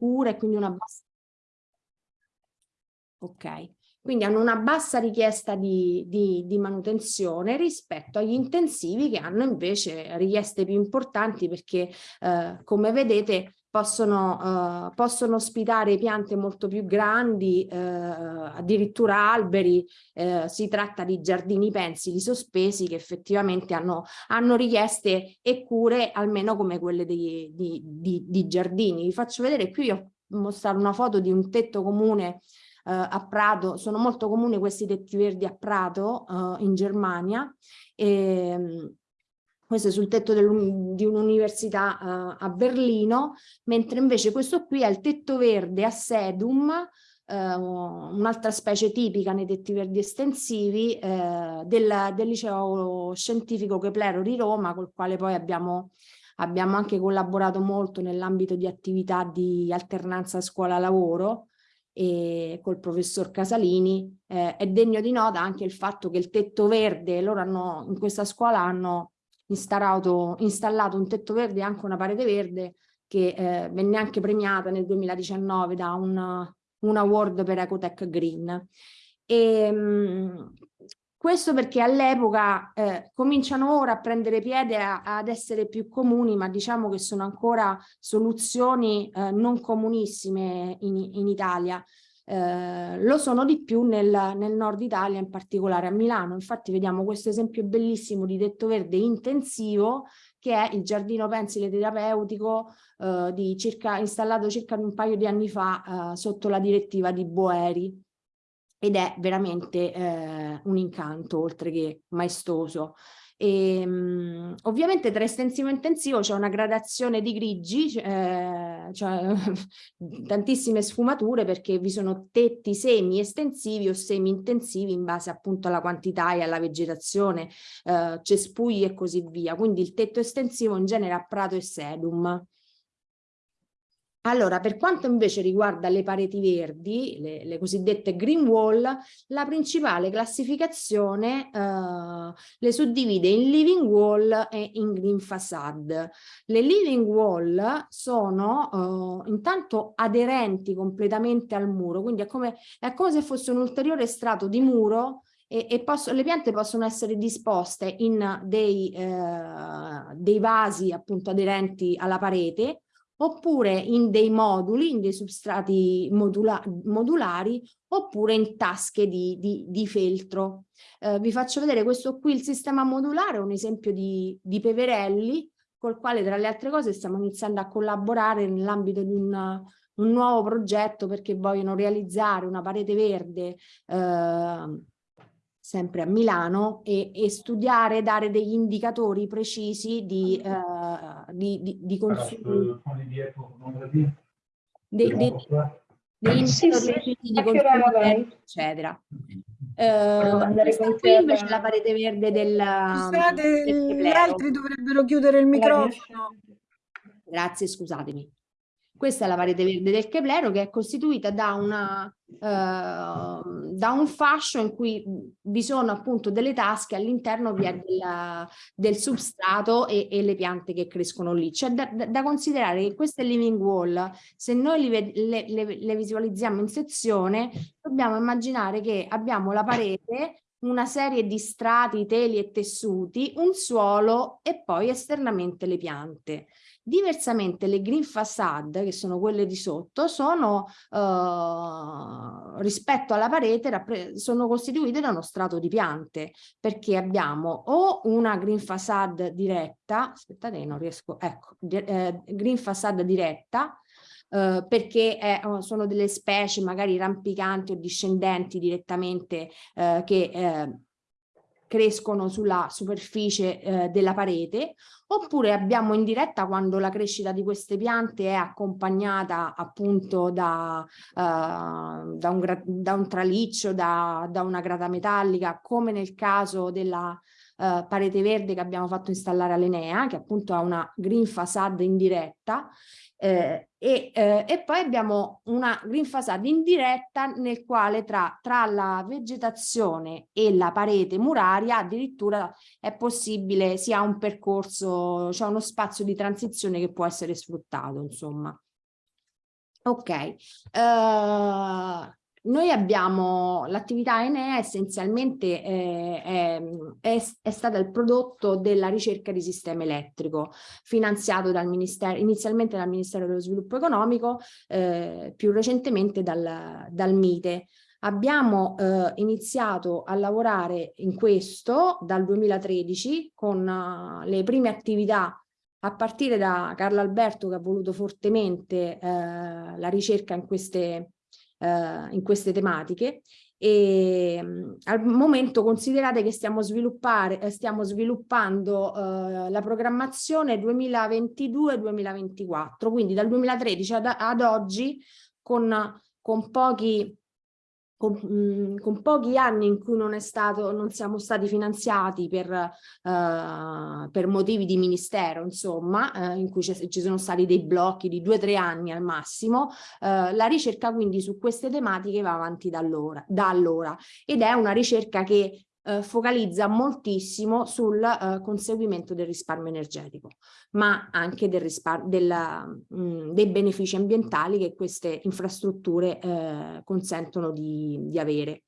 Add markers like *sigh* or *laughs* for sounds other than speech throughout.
scura e quindi una bassa... Ok, quindi hanno una bassa richiesta di, di, di, manutenzione rispetto agli intensivi che hanno invece richieste più importanti perché eh, come vedete possono, uh, possono, ospitare piante molto più grandi, uh, addirittura alberi, uh, si tratta di giardini pensili sospesi che effettivamente hanno, hanno richieste e cure almeno come quelle dei, di, di, di, giardini. Vi faccio vedere qui, ho mostrato una foto di un tetto comune a Prato, sono molto comuni questi tetti verdi a Prato in Germania, e, ehm, questo è sul tetto di un'università uh, a Berlino, mentre invece questo qui è il tetto verde a sedum, uh, un'altra specie tipica nei tetti verdi estensivi uh, del, del, liceo scientifico Keplero di Roma, col quale poi abbiamo, abbiamo anche collaborato molto nell'ambito di attività di alternanza scuola-lavoro, e col professor Casalini, eh, è degno di nota anche il fatto che il tetto verde, loro hanno, in questa scuola hanno installato, installato un tetto verde e anche una parete verde che eh, venne anche premiata nel 2019 da un, un award per Ecotech Green. E, mh, questo perché all'epoca eh, cominciano ora a prendere piede a, ad essere più comuni, ma diciamo che sono ancora soluzioni eh, non comunissime in, in Italia. Eh, lo sono di più nel, nel, nord Italia, in particolare a Milano. Infatti vediamo questo esempio bellissimo di tetto verde intensivo che è il giardino pensile terapeutico eh, circa, installato circa un paio di anni fa eh, sotto la direttiva di Boeri ed è veramente eh, un incanto oltre che maestoso. E, um, ovviamente tra estensivo e intensivo c'è una gradazione di grigi, eh, cioè *laughs* tantissime sfumature perché vi sono tetti semi estensivi o semi intensivi in base appunto alla quantità e alla vegetazione, eh, cespugli e così via. Quindi il tetto estensivo in genere ha prato e sedum. Allora, per quanto invece riguarda le pareti verdi, le, le cosiddette green wall, la principale classificazione eh, le suddivide in living wall e in green facade. Le living wall sono eh, intanto aderenti completamente al muro, quindi è come, è come se fosse un ulteriore strato di muro e, e posso, le piante possono essere disposte in dei, eh, dei vasi appunto aderenti alla parete oppure in dei moduli, in dei substrati modula modulari, oppure in tasche di, di, di feltro. Eh, vi faccio vedere questo qui, il sistema modulare, un esempio di, di peverelli, col quale tra le altre cose stiamo iniziando a collaborare nell'ambito di un, un, nuovo progetto perché vogliono realizzare una parete verde eh, sempre a Milano, e, e studiare, dare degli indicatori precisi di, uh, di, di, di consumo. Dei, dei, degli indicatori precisi di consumo, eccetera. Uh, questa qui invece la parete verde del... Scusate, del gli altri dovrebbero chiudere il microfono. Grazie, scusatemi. Questa è la parete verde del Keplero che è costituita da, una, uh, da un fascio in cui vi sono appunto delle tasche, all'interno vi del substrato e, e, le piante che crescono lì. C'è da, da, considerare che queste living wall, se noi li, le, le, le visualizziamo in sezione, dobbiamo immaginare che abbiamo la parete una serie di strati, teli e tessuti, un suolo e poi esternamente le piante. Diversamente le green facade, che sono quelle di sotto, sono eh, rispetto alla parete sono costituite da uno strato di piante, perché abbiamo o una green facade diretta, aspettate non riesco, ecco, eh, green facade diretta, Uh, perché è, oh, sono delle specie magari rampicanti o discendenti direttamente uh, che uh, crescono sulla superficie eh, della parete, oppure abbiamo in diretta quando la crescita di queste piante è accompagnata appunto da, uh, da, un, da un, traliccio, da, da, una grata metallica, come nel caso della uh, parete verde che abbiamo fatto installare all'Enea, che appunto ha una green facade in diretta, eh, e, eh, e, poi abbiamo una facade indiretta nel quale tra, tra, la vegetazione e la parete muraria addirittura è possibile sia un percorso, cioè uno spazio di transizione che può essere sfruttato insomma. Ok, uh, noi abbiamo l'attività Enea essenzialmente eh, è, è, è, stata il prodotto della ricerca di sistema elettrico finanziato dal Ministero, inizialmente dal Ministero dello Sviluppo Economico, eh, più recentemente dal, dal MITE. Abbiamo eh, iniziato a lavorare in questo dal 2013 con uh, le prime attività a partire da Carlo Alberto che ha voluto fortemente eh, la ricerca in queste eh, in queste tematiche. E mh, al momento considerate che stiamo, eh, stiamo sviluppando eh, la programmazione 2022-2024, quindi dal 2013 ad, ad oggi con, con pochi con, mh, con, pochi anni in cui non, è stato, non siamo stati finanziati per, uh, per motivi di ministero, insomma, uh, in cui ci sono stati dei blocchi di due o tre anni al massimo, uh, la ricerca quindi su queste tematiche va avanti da allora, da allora. Ed è una ricerca che eh, focalizza moltissimo sul eh, conseguimento del risparmio energetico, ma anche del della, mh, mm, dei benefici ambientali che queste infrastrutture eh, consentono di, di avere.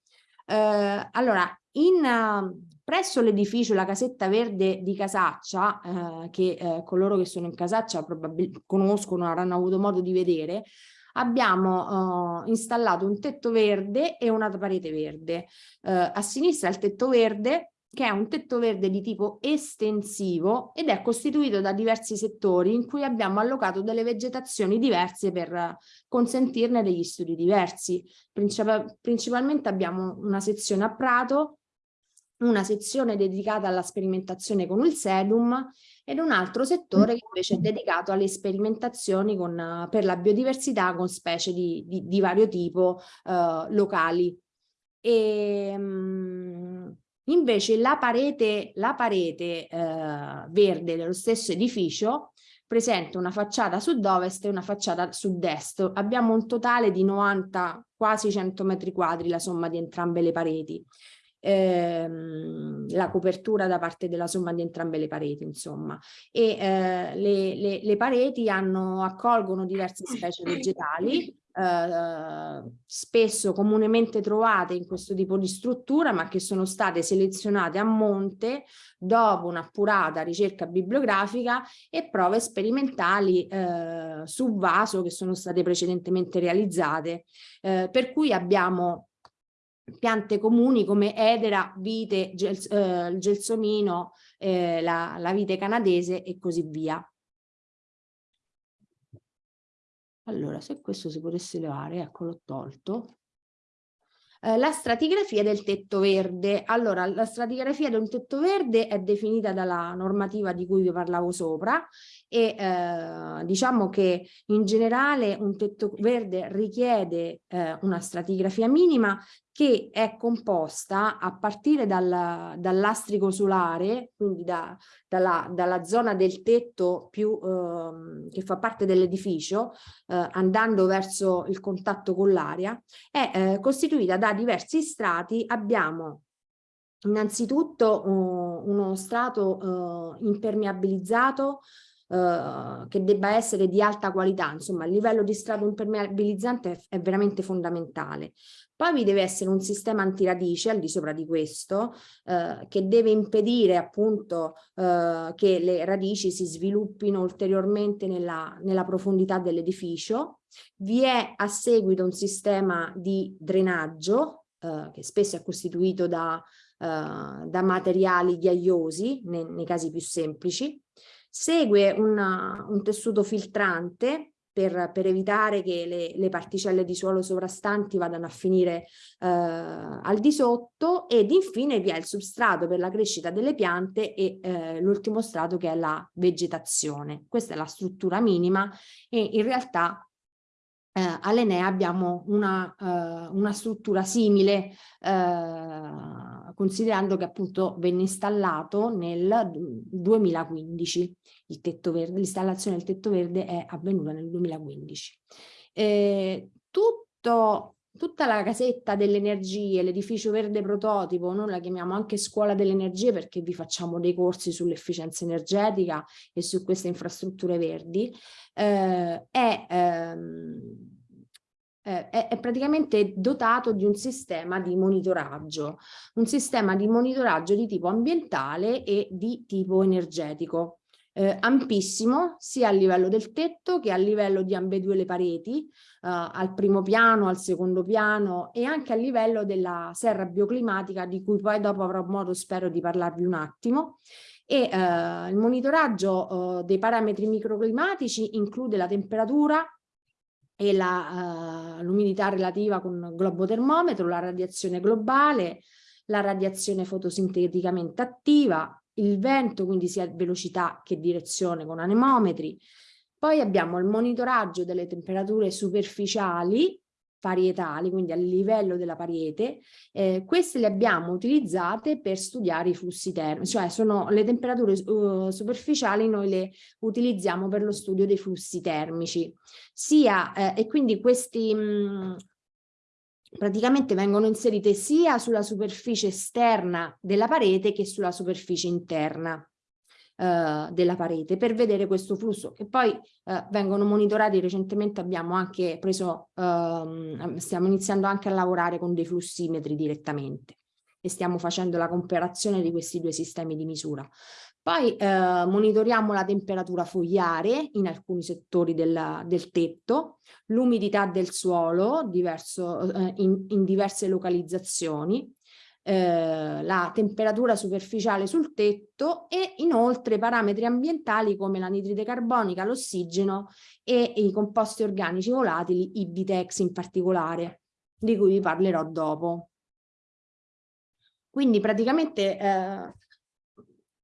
Eh, allora, in, presso l'edificio La Casetta Verde di Casaccia, eh, che eh, coloro che sono in Casaccia probabilmente conoscono, avranno avuto modo di vedere, abbiamo uh, installato un tetto verde e una parete verde. Uh, a sinistra il tetto verde che è un tetto verde di tipo estensivo ed è costituito da diversi settori in cui abbiamo allocato delle vegetazioni diverse per consentirne degli studi diversi. Principal principalmente abbiamo una sezione a prato, una sezione dedicata alla sperimentazione con il sedum ed un altro settore che invece è dedicato alle sperimentazioni con, per la biodiversità con specie di, di, di vario tipo uh, locali. E, um, invece la parete, la parete uh, verde dello stesso edificio presenta una facciata sud-ovest e una facciata sud-est. Abbiamo un totale di 90, quasi 100 metri quadri la somma di entrambe le pareti ehm, la copertura da parte della somma di entrambe le pareti, insomma. E eh, le, le, le, pareti hanno, accolgono diverse specie vegetali, eh, spesso comunemente trovate in questo tipo di struttura, ma che sono state selezionate a monte dopo un'appurata ricerca bibliografica e prove sperimentali eh, su vaso che sono state precedentemente realizzate. Eh, per cui abbiamo piante comuni come edera, vite, gels, eh, gelsomino, eh, la, la vite canadese e così via. Allora, se questo si potesse levare, ecco l'ho tolto. Eh, la stratigrafia del tetto verde. Allora, la stratigrafia del tetto verde è definita dalla normativa di cui vi parlavo sopra e eh, diciamo che in generale un tetto verde richiede eh, una stratigrafia minima che è composta a partire dal, dall'astrico solare, quindi da, dalla, dalla, zona del tetto più, eh, che fa parte dell'edificio, eh, andando verso il contatto con l'aria, è eh, costituita da diversi strati. Abbiamo innanzitutto uh, uno strato impermeabilizzato Uh, che debba essere di alta qualità, insomma il livello di strato impermeabilizzante è, è veramente fondamentale. Poi vi deve essere un sistema antiradice al di sopra di questo eh, che deve impedire appunto eh, che le radici si sviluppino ulteriormente nella, nella profondità dell'edificio. Vi è a seguito un sistema di drenaggio eh, che spesso è costituito da, eh, da materiali ghiaiosi nei, nei, casi più semplici. Segue una, un tessuto filtrante per, per evitare che le, le, particelle di suolo sovrastanti vadano a finire eh, al di sotto ed infine vi è il substrato per la crescita delle piante e eh, l'ultimo strato che è la vegetazione. Questa è la struttura minima e in realtà eh, all'Enea abbiamo una, uh, una, struttura simile uh, considerando che appunto venne installato nel 2015 il tetto verde, l'installazione del tetto verde è avvenuta nel 2015. Eh, tutto, tutta la casetta delle energie, l'edificio verde prototipo, noi la chiamiamo anche scuola delle energie perché vi facciamo dei corsi sull'efficienza energetica e su queste infrastrutture verdi, eh, è ehm, eh, è, è, praticamente dotato di un sistema di monitoraggio, un sistema di monitoraggio di tipo ambientale e di tipo energetico. Eh, ampissimo sia a livello del tetto che a livello di ambedue le pareti, eh, al primo piano, al secondo piano e anche a livello della serra bioclimatica di cui poi dopo avrò modo spero di parlarvi un attimo e eh, il monitoraggio eh, dei parametri microclimatici include la temperatura, e uh, l'umidità relativa con globo termometro, la radiazione globale, la radiazione fotosinteticamente attiva, il vento, quindi sia velocità che direzione con anemometri. Poi abbiamo il monitoraggio delle temperature superficiali parietali, quindi a livello della pariete, eh, queste le abbiamo utilizzate per studiare i flussi termici, cioè sono le temperature uh, superficiali noi le utilizziamo per lo studio dei flussi termici, sia eh, e quindi questi mh, praticamente vengono inserite sia sulla superficie esterna della parete che sulla superficie interna eh, della parete per vedere questo flusso che poi eh, vengono monitorati. Recentemente abbiamo anche preso ehm, stiamo iniziando anche a lavorare con dei flussimetri direttamente e stiamo facendo la comparazione di questi due sistemi di misura. Poi eh, monitoriamo la temperatura fogliare in alcuni settori del, del tetto, l'umidità del suolo diverso, eh, in, in, diverse localizzazioni, eh, la temperatura superficiale sul tetto e inoltre parametri ambientali come l'anidride carbonica, l'ossigeno e i composti organici volatili, i Bitex in particolare, di cui vi parlerò dopo. Quindi praticamente eh,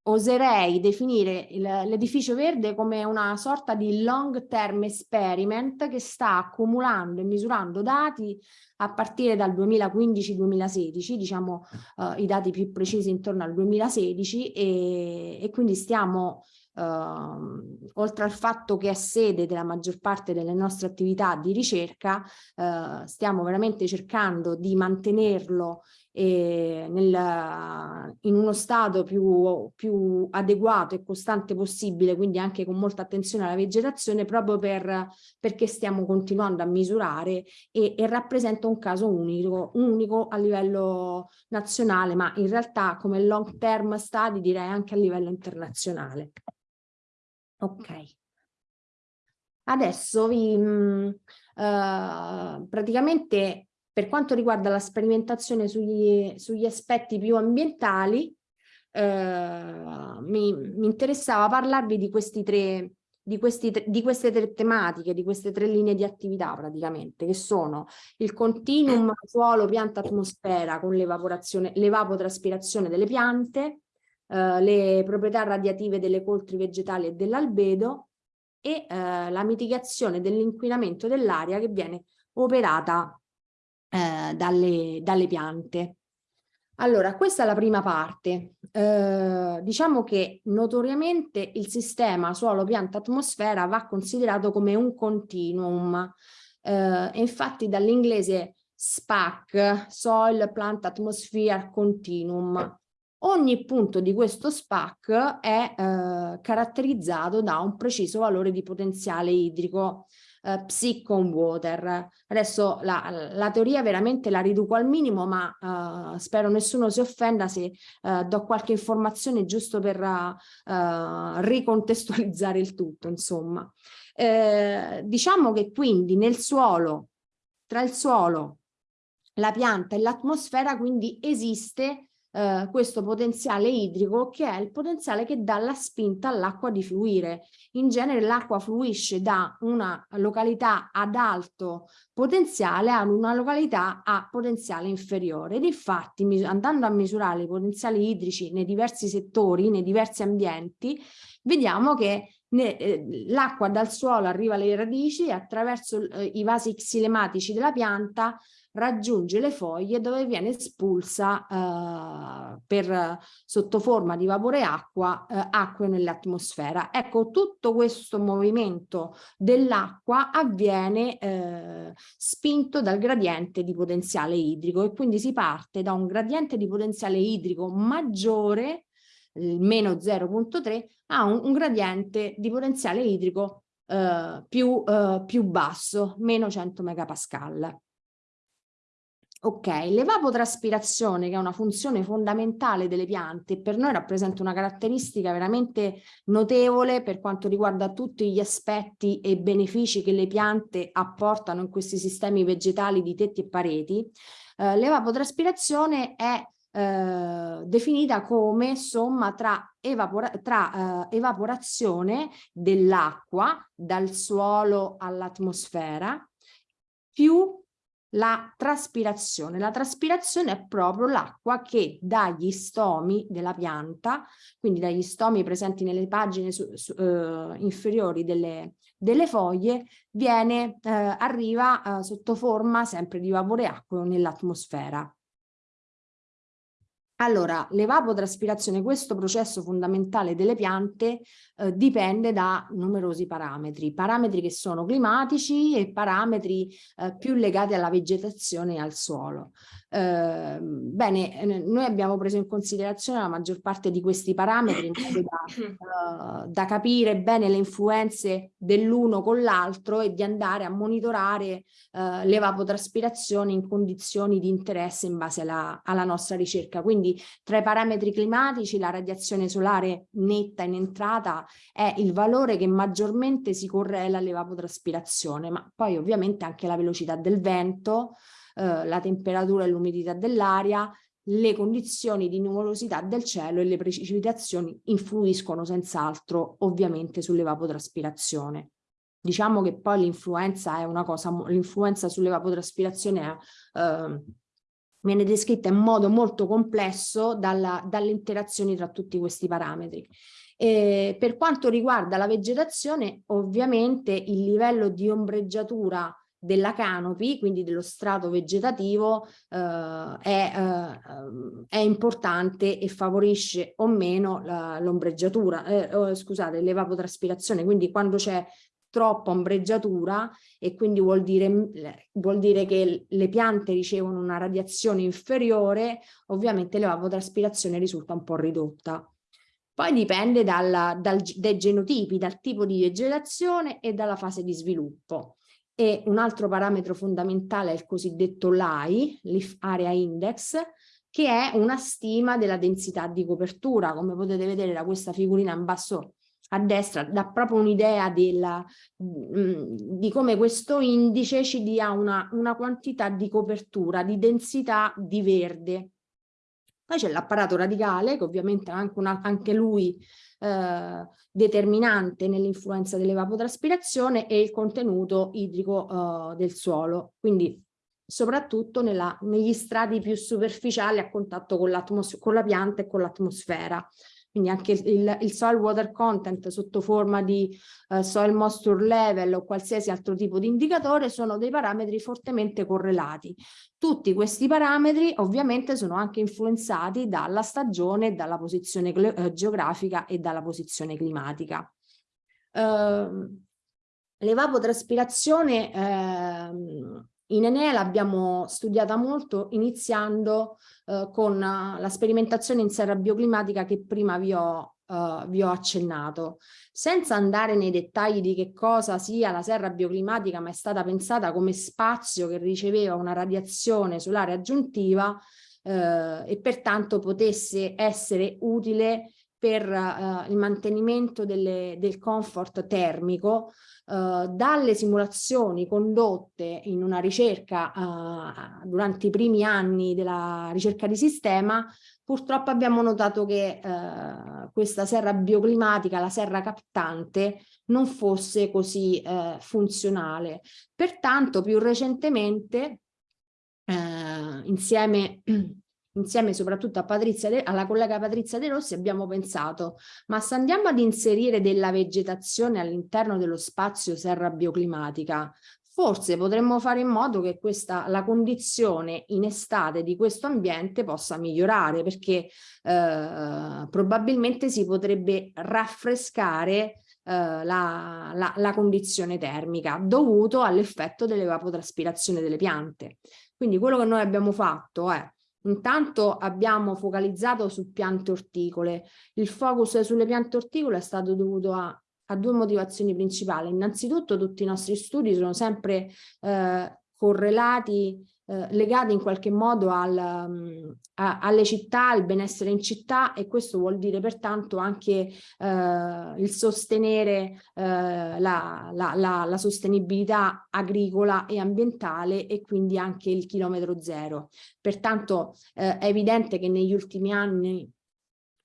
oserei definire l'edificio verde come una sorta di long term experiment che sta accumulando e misurando dati a partire dal 2015-2016, diciamo uh, i dati più precisi intorno al 2016 e, e quindi stiamo Uh, oltre al fatto che è sede della maggior parte delle nostre attività di ricerca, uh, stiamo veramente cercando di mantenerlo eh, nel, in uno stato più, più, adeguato e costante possibile, quindi anche con molta attenzione alla vegetazione, proprio per, perché stiamo continuando a misurare e, e rappresenta un caso unico, unico a livello nazionale, ma in realtà come long term study direi anche a livello internazionale. Ok. Adesso vi, mh, uh, praticamente per quanto riguarda la sperimentazione sugli, sugli aspetti più ambientali, eh, mi, mi, interessava parlarvi di, tre, di, questi, di queste tre tematiche, di queste tre linee di attività praticamente, che sono il continuum suolo, pianta, atmosfera con l'evapotraspirazione delle piante, eh, le proprietà radiative delle coltri vegetali e dell'albedo e eh, la mitigazione dell'inquinamento dell'aria che viene operata eh, dalle, dalle piante. Allora, questa è la prima parte. Eh, diciamo che notoriamente il sistema suolo-pianta-atmosfera va considerato come un continuum. Eh, infatti dall'inglese SPAC, Soil Plant Atmosphere Continuum. Ogni punto di questo SPAC è eh, caratterizzato da un preciso valore di potenziale idrico eh, Psychon Water. Adesso la, la, teoria veramente la riduco al minimo, ma eh, spero nessuno si offenda se eh, do qualche informazione giusto per eh, ricontestualizzare il tutto, insomma. Eh, diciamo che quindi nel suolo, tra il suolo, la pianta e l'atmosfera, quindi esiste eh, questo potenziale idrico che è il potenziale che dà la spinta all'acqua di fluire. In genere l'acqua fluisce da una località ad alto potenziale ad una località a potenziale inferiore ed infatti andando a misurare i potenziali idrici nei diversi settori, nei diversi ambienti, vediamo che eh, l'acqua dal suolo arriva alle radici attraverso eh, i vasi xilematici della pianta raggiunge le foglie dove viene espulsa eh, per, sotto forma di vapore acqua, eh, acqua nell'atmosfera. Ecco, tutto questo movimento dell'acqua avviene eh, spinto dal gradiente di potenziale idrico e quindi si parte da un gradiente di potenziale idrico maggiore meno 0.3 a un, un, gradiente di potenziale idrico eh, più, eh, più basso, meno 100 megapascal. Ok, l'evapotraspirazione che è una funzione fondamentale delle piante per noi rappresenta una caratteristica veramente notevole per quanto riguarda tutti gli aspetti e benefici che le piante apportano in questi sistemi vegetali di tetti e pareti. Eh, l'evapotraspirazione è eh, definita come somma tra, evapora tra eh, evaporazione dell'acqua dal suolo all'atmosfera più la traspirazione. La traspirazione è proprio l'acqua che dagli stomi della pianta, quindi dagli stomi presenti nelle pagine su, su, eh, inferiori delle, delle, foglie, viene, eh, arriva eh, sotto forma sempre di vapore acqueo nell'atmosfera. Allora, l'evapotraspirazione, questo processo fondamentale delle piante, eh, dipende da numerosi parametri, parametri che sono climatici e parametri eh, più legati alla vegetazione e al suolo. Eh, bene, noi abbiamo preso in considerazione la maggior parte di questi parametri in modo da, uh, *coughs* da capire bene le influenze dell'uno con l'altro e di andare a monitorare uh, l'evapotraspirazione in condizioni di interesse in base alla, alla nostra ricerca. Quindi tra i parametri climatici la radiazione solare netta in entrata è il valore che maggiormente si correla all'evapotraspirazione, ma poi ovviamente anche la velocità del vento, eh, la temperatura e l'umidità dell'aria, le condizioni di numerosità del cielo e le precipitazioni influiscono senz'altro ovviamente sull'evapotraspirazione. Diciamo che poi l'influenza è una cosa, l'influenza sull'evapotraspirazione eh, viene descritta in modo molto complesso dalla, dalle interazioni tra tutti questi parametri. E per quanto riguarda la vegetazione, ovviamente il livello di ombreggiatura della canopy, quindi dello strato vegetativo, eh, è, eh, è, importante e favorisce o meno l'ombreggiatura, eh, oh, scusate, l'evapotraspirazione, quindi quando c'è troppa ombreggiatura e quindi vuol dire, vuol dire che le piante ricevono una radiazione inferiore, ovviamente l'evapotraspirazione risulta un po' ridotta. Poi dipende dal, dal, dai genotipi, dal tipo di vegetazione e dalla fase di sviluppo e un altro parametro fondamentale è il cosiddetto LAI, Leaf Area Index, che è una stima della densità di copertura. Come potete vedere da questa figurina in basso a destra, dà proprio un'idea mm, di come questo indice ci dia una, una quantità di copertura, di densità di verde. Poi c'è l'apparato radicale, che ovviamente anche, una, anche lui eh, determinante nell'influenza dell'evapotraspirazione e il contenuto idrico eh, del suolo, quindi soprattutto nella, negli strati più superficiali a contatto con, con la pianta e con l'atmosfera quindi anche il, il, soil water content sotto forma di uh, soil moisture level o qualsiasi altro tipo di indicatore sono dei parametri fortemente correlati. Tutti questi parametri ovviamente sono anche influenzati dalla stagione, dalla posizione uh, geografica e dalla posizione climatica. Uh, L'evapotraspirazione uh, in Enea l'abbiamo studiata molto iniziando eh, con uh, la sperimentazione in serra bioclimatica che prima vi ho, uh, vi ho, accennato. Senza andare nei dettagli di che cosa sia la serra bioclimatica, ma è stata pensata come spazio che riceveva una radiazione solare aggiuntiva eh, e pertanto potesse essere utile per uh, il mantenimento delle, del comfort termico uh, dalle simulazioni condotte in una ricerca uh, durante i primi anni della ricerca di sistema purtroppo abbiamo notato che questa serra bioclimatica, la serra captante, non fosse così funzionale. Pertanto più recentemente insieme insieme soprattutto a De, alla collega Patrizia De Rossi abbiamo pensato ma se andiamo ad inserire della vegetazione all'interno dello spazio serra bioclimatica forse potremmo fare in modo che questa, la condizione in estate di questo ambiente possa migliorare perché eh, probabilmente si potrebbe raffrescare eh, la, la, la, condizione termica dovuto all'effetto dell'evapotraspirazione delle piante. Quindi quello che noi abbiamo fatto è Intanto abbiamo focalizzato su piante orticole. Il focus sulle piante orticole è stato dovuto a, ha due motivazioni principali. Innanzitutto tutti i nostri studi sono sempre eh, correlati eh, legati in qualche modo al, um, a, alle città, al benessere in città e questo vuol dire pertanto anche eh, il sostenere eh, la, la, la, la, sostenibilità agricola e ambientale e quindi anche il chilometro zero. Pertanto eh, è evidente che negli ultimi anni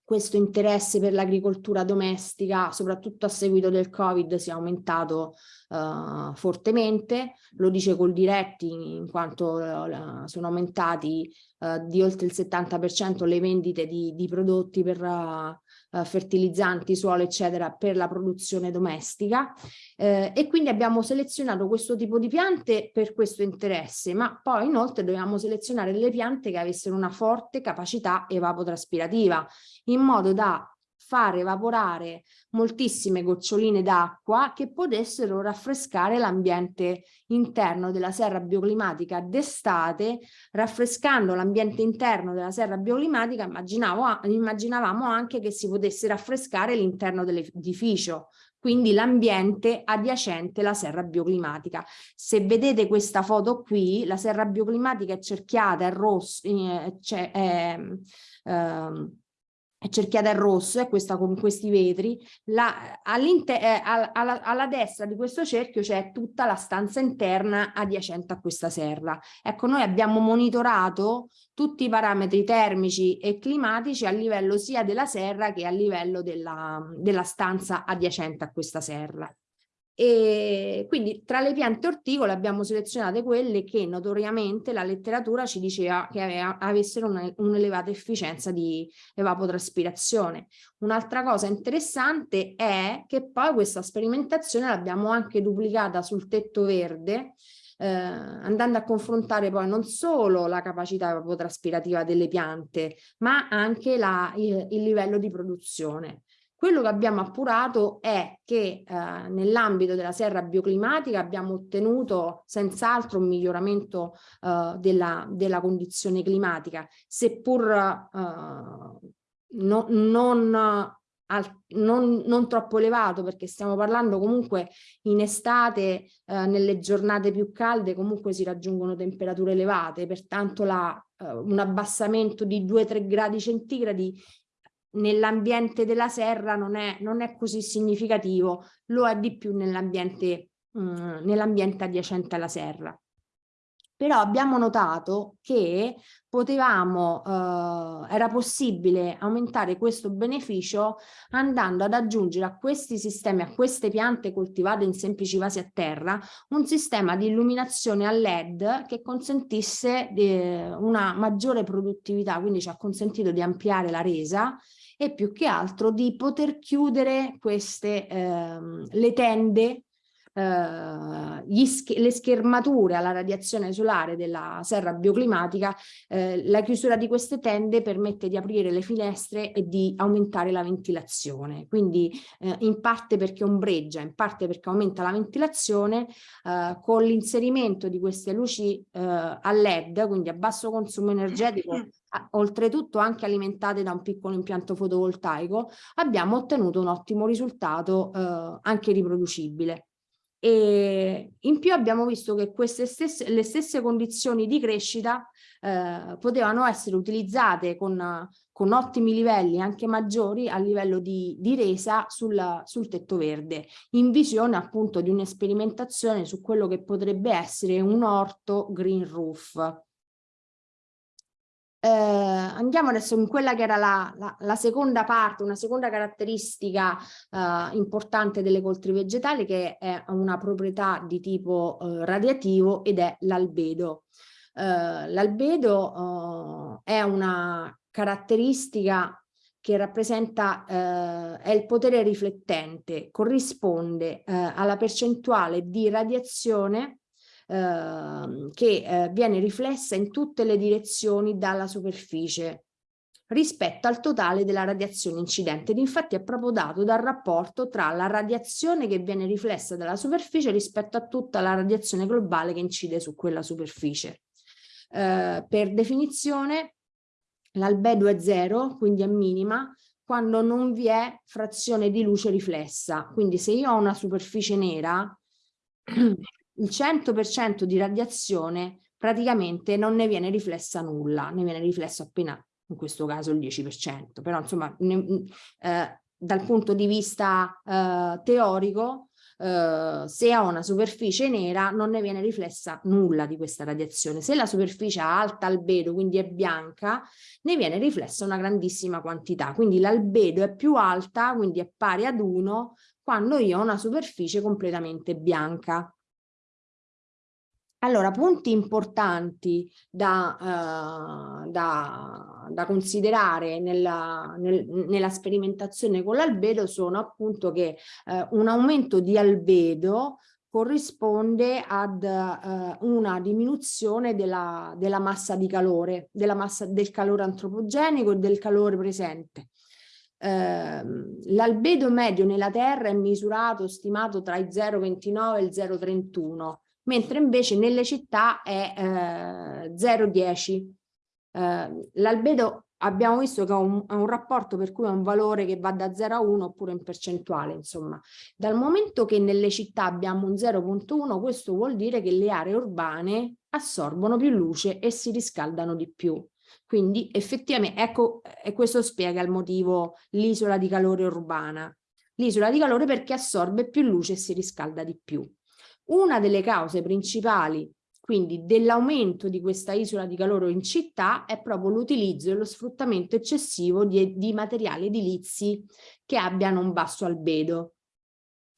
questo interesse per l'agricoltura domestica, soprattutto a seguito del Covid, si è aumentato uh, fortemente, lo dice col diretti in quanto uh, sono aumentati uh, di oltre il 70% le vendite di, di prodotti per eh, fertilizzanti, suolo, eccetera, per la produzione domestica. Eh, e quindi abbiamo selezionato questo tipo di piante per questo interesse, ma poi inoltre dovevamo selezionare delle piante che avessero una forte capacità evapotraspirativa, in modo da far evaporare moltissime goccioline d'acqua che potessero raffrescare l'ambiente interno della serra bioclimatica d'estate, raffrescando l'ambiente interno della serra bioclimatica immaginavamo anche che si potesse raffrescare l'interno dell'edificio, quindi l'ambiente adiacente alla serra bioclimatica. Se vedete questa foto qui, la serra bioclimatica è cerchiata, è rosso, eh, è, eh, cerchiata in rosso, è questa con questi vetri, la, eh, alla, alla, destra di questo cerchio c'è tutta la stanza interna adiacente a questa serra. Ecco, noi abbiamo monitorato tutti i parametri termici e climatici a livello sia della serra che a livello della, della stanza adiacente a questa serra. E quindi tra le piante orticole abbiamo selezionate quelle che notoriamente la letteratura ci diceva che aveva, avessero un'elevata un efficienza di evapotraspirazione. Un'altra cosa interessante è che poi questa sperimentazione l'abbiamo anche duplicata sul tetto verde eh, andando a confrontare poi non solo la capacità evapotraspirativa delle piante ma anche la, il, il livello di produzione. Quello che abbiamo appurato è che eh, nell'ambito della serra bioclimatica abbiamo ottenuto senz'altro un miglioramento eh, della, della, condizione climatica, seppur eh, no, non, al, non, non, troppo elevato perché stiamo parlando comunque in estate eh, nelle giornate più calde comunque si raggiungono temperature elevate pertanto la, eh, un abbassamento di 2-3 gradi centigradi nell'ambiente della serra non è, non è, così significativo, lo è di più nell'ambiente mm, nell adiacente alla serra. Però abbiamo notato che potevamo, eh, era possibile aumentare questo beneficio andando ad aggiungere a questi sistemi, a queste piante coltivate in semplici vasi a terra, un sistema di illuminazione a LED che consentisse eh, una maggiore produttività, quindi ci ha consentito di ampliare la resa e più che altro di poter chiudere queste, ehm, le tende Uh, sch le schermature alla radiazione solare della serra bioclimatica, eh, la chiusura di queste tende permette di aprire le finestre e di aumentare la ventilazione. Quindi eh, in parte perché ombreggia, in parte perché aumenta la ventilazione, eh, con l'inserimento di queste luci eh, a LED, quindi a basso consumo energetico oltretutto anche alimentate da un piccolo impianto fotovoltaico, abbiamo ottenuto un ottimo risultato eh, anche riproducibile. E in più abbiamo visto che queste stesse, le stesse condizioni di crescita eh, potevano essere utilizzate con, con, ottimi livelli, anche maggiori, a livello di, di resa sul, sul tetto verde, in visione appunto di un'esperimentazione su quello che potrebbe essere un orto green roof. Eh, andiamo adesso in quella che era la, la, la seconda parte, una seconda caratteristica eh, importante delle coltri vegetali che è una proprietà di tipo eh, radiativo ed è l'albedo. Eh, l'albedo eh, è una caratteristica che rappresenta eh, è il potere riflettente, corrisponde alla percentuale di radiazione Ehm, che eh, viene riflessa in tutte le direzioni dalla superficie rispetto al totale della radiazione incidente ed infatti è proprio dato dal rapporto tra la radiazione che viene riflessa dalla superficie rispetto a tutta la radiazione globale che incide su quella superficie. Eh, per definizione l'albedo è zero, quindi è minima, quando non vi è frazione di luce riflessa. Quindi se io ho una superficie nera, *clears throat* il 100% di radiazione praticamente non ne viene riflessa nulla, ne viene riflesso appena, in questo caso il 10%, però insomma ne, eh, dal punto di vista eh, teorico Uh, se ha una superficie nera non ne viene riflessa nulla di questa radiazione. Se la superficie ha alta albedo, quindi è bianca, ne viene riflessa una grandissima quantità. Quindi l'albedo è più alta, quindi è pari ad 1, quando io ho una superficie completamente bianca. Allora, punti importanti da, uh, da, da considerare nella, nel, nella, sperimentazione con l'albedo sono appunto che uh, un aumento di albedo corrisponde ad uh, una diminuzione della, della, massa di calore, della massa del calore antropogenico e del calore presente. Uh, L'albedo medio nella Terra è misurato, stimato tra i 0,29 e il 0,31 mentre invece nelle città è eh, 0,10. Eh, L'albedo abbiamo visto che ha un, ha un, rapporto per cui è un valore che va da 0 a 1 oppure in percentuale, insomma. Dal momento che nelle città abbiamo un 0.1, questo vuol dire che le aree urbane assorbono più luce e si riscaldano di più. Quindi effettivamente, ecco, e questo spiega il motivo l'isola di calore urbana. L'isola di calore perché assorbe più luce e si riscalda di più. Una delle cause principali quindi dell'aumento di questa isola di calore in città è proprio l'utilizzo e lo sfruttamento eccessivo di, di, materiali edilizi che abbiano un basso albedo,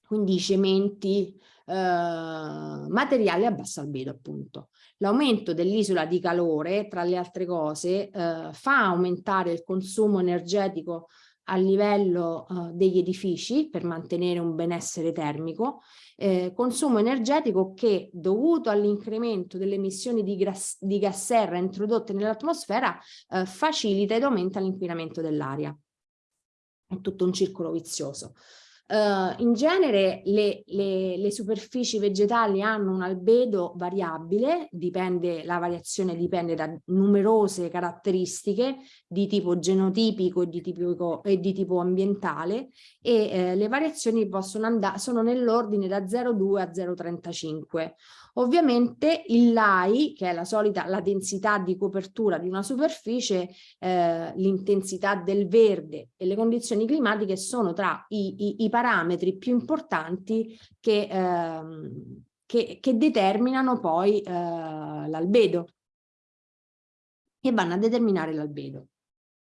quindi cementi, eh, materiali a basso albedo appunto. L'aumento dell'isola di calore, tra le altre cose, eh, fa aumentare il consumo energetico a livello uh, degli edifici per mantenere un benessere termico, eh, consumo energetico che dovuto all'incremento delle emissioni di, di, gas serra introdotte nell'atmosfera eh, facilita ed aumenta l'inquinamento dell'aria. È tutto un circolo vizioso. Uh, in genere le, le, le, superfici vegetali hanno un albedo variabile, dipende, la variazione dipende da numerose caratteristiche di tipo genotipico e di, tipico, e di tipo ambientale e eh, le variazioni possono andare, sono nell'ordine da 0,2 a 0,35. Ovviamente il LAI, che è la solita la densità di copertura di una superficie, eh, l'intensità del verde e le condizioni climatiche sono tra i, i, i parametri più importanti che, ehm, che, che determinano poi eh, l'albedo, che vanno a determinare l'albedo.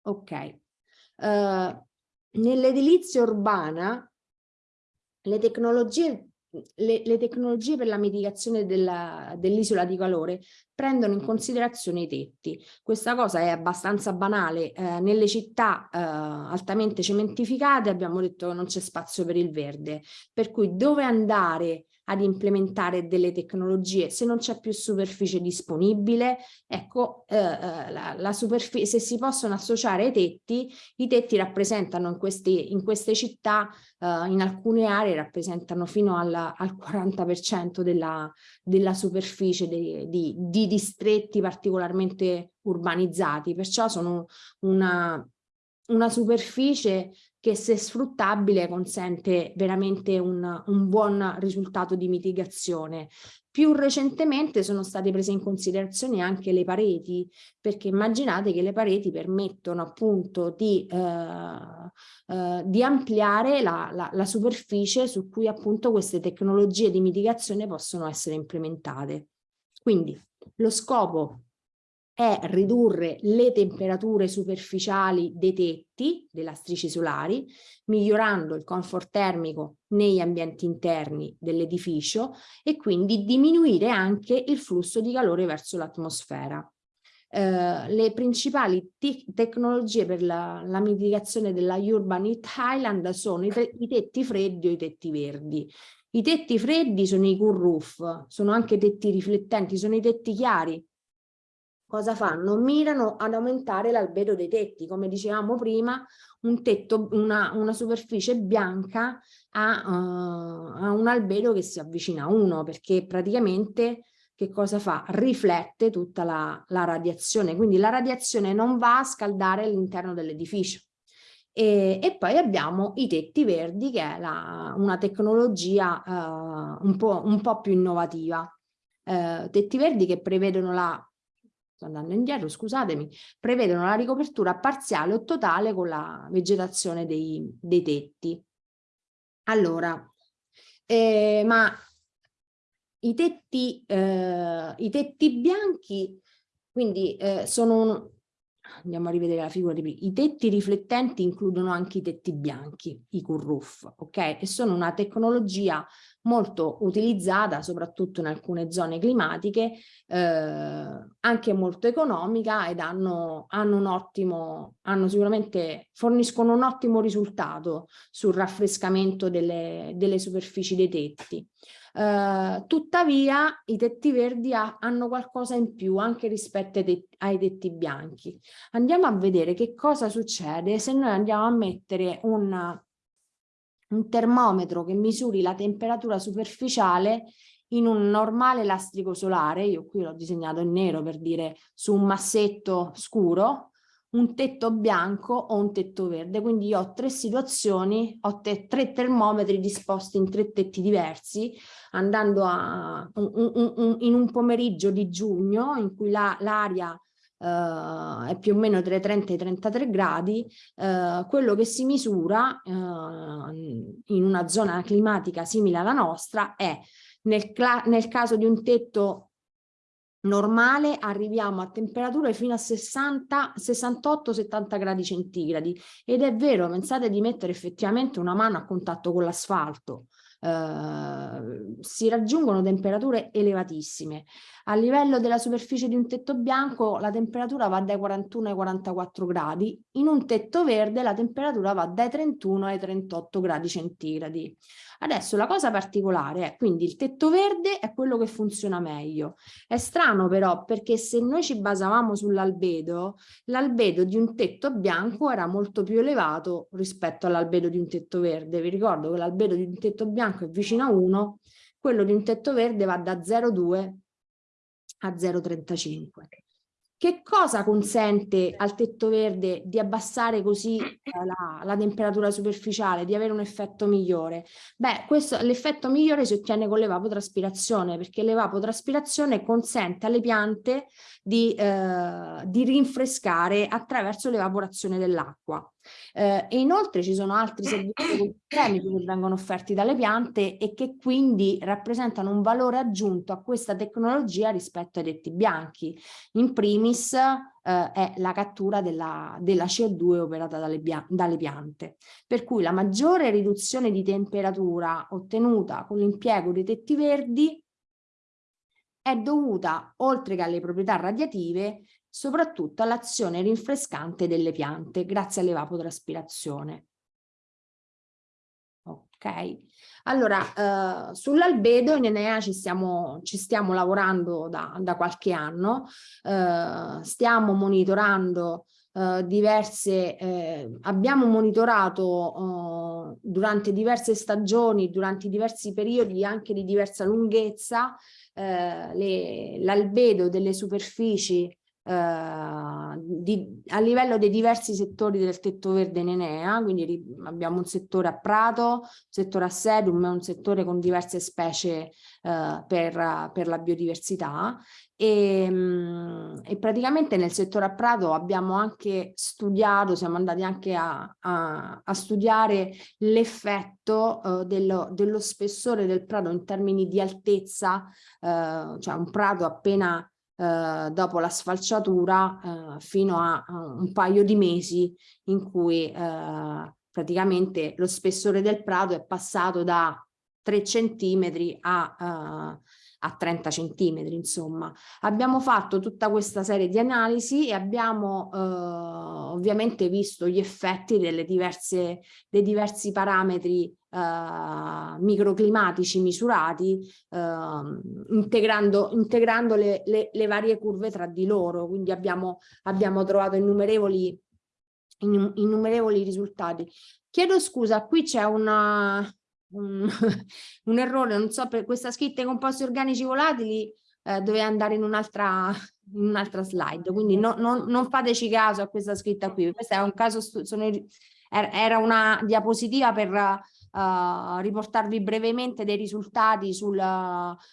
Ok. Uh, Nell'edilizia urbana le tecnologie le, le, tecnologie per la mitigazione dell'isola di calore prendono in considerazione i tetti. Questa cosa è abbastanza banale. Eh, nelle città eh, altamente cementificate abbiamo detto che non c'è spazio per il verde, per cui dove andare ad implementare delle tecnologie. Se non c'è più superficie disponibile ecco eh, eh la, la superficie se si possono associare ai tetti i tetti rappresentano in queste, in queste città eh, in alcune aree rappresentano fino alla, al 40% della, della superficie di, di, di distretti particolarmente urbanizzati. Perciò sono una una superficie che se sfruttabile consente veramente un, un buon risultato di mitigazione. Più recentemente sono state prese in considerazione anche le pareti, perché immaginate che le pareti permettono appunto di, eh, eh, di ampliare la, la, la superficie su cui appunto queste tecnologie di mitigazione possono essere implementate. Quindi lo scopo è ridurre le temperature superficiali dei tetti, dei lastrici solari, migliorando il comfort termico negli ambienti interni dell'edificio e quindi diminuire anche il flusso di calore verso l'atmosfera. Uh, le principali te tecnologie per la, la, mitigazione della Urban Heat Island sono i, i, tetti freddi o i tetti verdi. I tetti freddi sono i cool roof, sono anche tetti riflettenti, sono i tetti chiari, cosa fanno? Mirano ad aumentare l'albedo dei tetti, come dicevamo prima, un tetto, una, una superficie bianca ha, uh, un albedo che si avvicina a 1, perché praticamente che cosa fa? Riflette tutta la, la radiazione, quindi la radiazione non va a scaldare all'interno dell'edificio. E, e, poi abbiamo i tetti verdi che è la, una tecnologia uh, un, po', un, po', più innovativa. Uh, tetti verdi che prevedono la, sto andando indietro scusatemi, prevedono la ricopertura parziale o totale con la vegetazione dei, dei tetti. Allora, eh, ma i tetti, eh, i tetti bianchi quindi eh, sono andiamo a rivedere la figura di prima, i tetti riflettenti includono anche i tetti bianchi, i cool-roof, ok? E sono una tecnologia molto utilizzata soprattutto in alcune zone climatiche, eh, anche molto economica ed hanno, hanno un ottimo, hanno sicuramente, forniscono un ottimo risultato sul raffrescamento delle, delle superfici dei tetti. Uh, tuttavia i tetti verdi ha, hanno qualcosa in più anche rispetto ai tetti, ai tetti, bianchi. Andiamo a vedere che cosa succede se noi andiamo a mettere un, un termometro che misuri la temperatura superficiale in un normale lastrico solare, io qui l'ho disegnato in nero per dire su un massetto scuro, un tetto bianco o un tetto verde, quindi io ho tre situazioni, ho te tre termometri disposti in tre tetti diversi, andando a, un, un, un, in un pomeriggio di giugno in cui l'aria la, uh, è più o meno tra i 30 e i 33 gradi, uh, quello che si misura uh, in una zona climatica simile alla nostra è nel, nel caso di un tetto normale arriviamo a temperature fino a 60, 68-70 gradi centigradi. Ed è vero, pensate di mettere effettivamente una mano a contatto con l'asfalto, eh, si raggiungono temperature elevatissime. A livello della superficie di un tetto bianco la temperatura va dai 41 ai 44 gradi, in un tetto verde la temperatura va dai 31 ai 38 gradi centigradi. Adesso la cosa particolare è quindi il tetto verde è quello che funziona meglio. È strano però perché se noi ci basavamo sull'albedo, l'albedo di un tetto bianco era molto più elevato rispetto all'albedo di un tetto verde. Vi ricordo che l'albedo di un tetto bianco è vicino a 1, quello di un tetto verde va da 0,2 a 0,35. Che cosa consente al tetto verde di abbassare così eh, la, la, temperatura superficiale, di avere un effetto migliore? Beh, l'effetto migliore si ottiene con l'evapotraspirazione, perché l'evapotraspirazione consente alle piante di, eh, di rinfrescare attraverso l'evaporazione dell'acqua. Eh, e inoltre ci sono altri *coughs* servizi chimici che vengono offerti dalle piante e che quindi rappresentano un valore aggiunto a questa tecnologia rispetto ai detti bianchi. In primis eh, è la cattura della, della CO2 operata dalle, dalle, piante. Per cui la maggiore riduzione di temperatura ottenuta con l'impiego dei tetti verdi è dovuta, oltre che alle proprietà radiative, soprattutto all'azione rinfrescante delle piante grazie all'evapotraspirazione. Ok, allora eh, sull'albedo in Enea ci stiamo, ci stiamo lavorando da, da qualche anno, eh, stiamo monitorando eh, diverse, eh, abbiamo monitorato eh, durante diverse stagioni, durante diversi periodi anche di diversa lunghezza, eh, l'albedo delle superfici Uh, di, a livello dei diversi settori del tetto verde in Enea, quindi abbiamo un settore a prato, un settore a sedum un settore con diverse specie uh, per, per, la biodiversità. E, um, e, praticamente nel settore a prato abbiamo anche studiato, siamo andati anche a, a, a studiare l'effetto uh, dello, dello, spessore del prato in termini di altezza, cioè un prato appena eh, dopo la sfalciatura eh, fino a, un paio di mesi in cui eh, praticamente lo spessore del prato è passato da 3 centimetri a, uh, a 30 centimetri insomma. Abbiamo fatto tutta questa serie di analisi e abbiamo uh, ovviamente visto gli effetti delle diverse, dei diversi parametri uh, microclimatici misurati uh, integrando, integrando le, le, le, varie curve tra di loro. Quindi abbiamo, abbiamo trovato innumerevoli, innumerevoli risultati. Chiedo scusa qui c'è una un, *laughs* un, errore, non so, per questa scritta i composti organici volatili eh, doveva andare in un'altra *laughs* un'altra slide, quindi no, no, non fateci caso a questa scritta qui, questo è un caso, sono, era una diapositiva per uh, riportarvi brevemente dei risultati sul,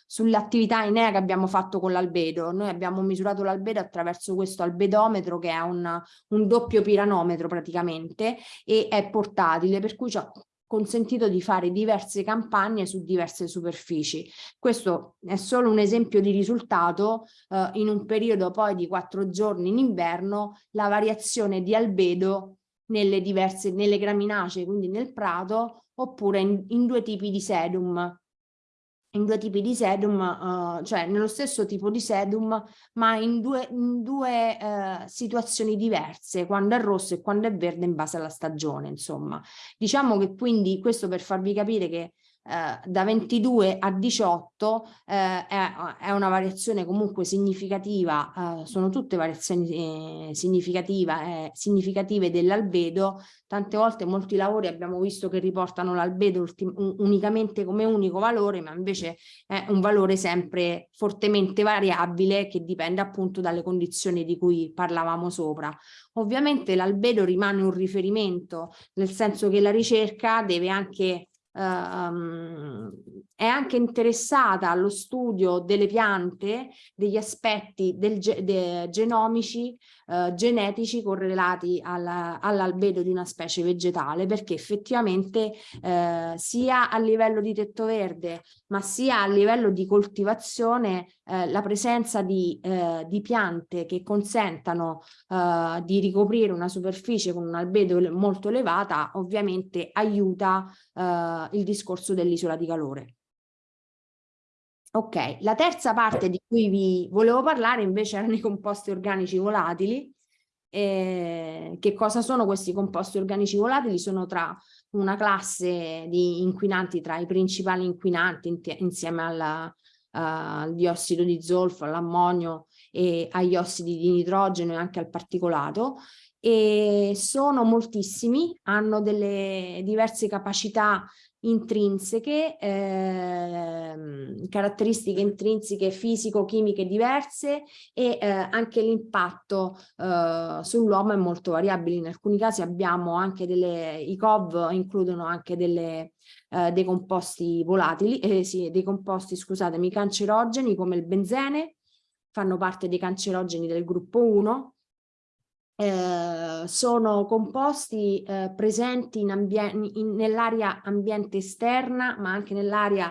sull'attività INEA che abbiamo fatto con l'albedo. Noi abbiamo misurato l'albedo attraverso questo albedometro che è un, un doppio piranometro praticamente e è portatile per cui consentito di fare diverse campagne su diverse superfici. Questo è solo un esempio di risultato eh, in un periodo poi di quattro giorni in inverno la variazione di albedo nelle diverse, nelle graminacee, quindi nel prato, oppure in, in due tipi di sedum, in due tipi di sedum, uh, cioè nello stesso tipo di sedum, ma in due, in due uh, situazioni diverse, quando è rosso e quando è verde in base alla stagione, insomma. Diciamo che quindi questo per farvi capire che eh, da 22 a 18 eh, è, è, una variazione comunque significativa, eh, sono tutte variazioni eh, significative, significative dell'albedo, tante volte molti lavori abbiamo visto che riportano l'albedo unicamente come unico valore, ma invece è un valore sempre fortemente variabile che dipende appunto dalle condizioni di cui parlavamo sopra. Ovviamente l'albedo rimane un riferimento, nel senso che la ricerca deve anche Um, è anche interessata allo studio delle piante, degli aspetti del, de, genomici, uh, genetici correlati all'albedo all di una specie vegetale, perché effettivamente uh, sia a livello di tetto verde, ma sia a livello di coltivazione, uh, la presenza di, di, piante che consentano di ricoprire una superficie con un albedo molto elevata, ovviamente aiuta il discorso dell'isola di calore. Ok, la terza parte di cui vi volevo parlare invece erano i composti organici volatili. Eh, che cosa sono questi composti organici volatili? Sono tra una classe di inquinanti tra i principali inquinanti insieme alla, uh, al diossido di zolfo, all'ammonio e agli ossidi di nitrogeno e anche al particolato e sono moltissimi, hanno delle diverse capacità intrinseche, eh, caratteristiche intrinseche fisico-chimiche diverse e eh, anche l'impatto eh, sull'uomo è molto variabile. In alcuni casi abbiamo anche delle, i COV includono anche delle, eh, dei composti volatili, eh, sì, dei composti, scusatemi, cancerogeni come il benzene, fanno parte dei cancerogeni del gruppo 1, eh, sono composti eh, presenti nell'area ambiente esterna ma anche nell'area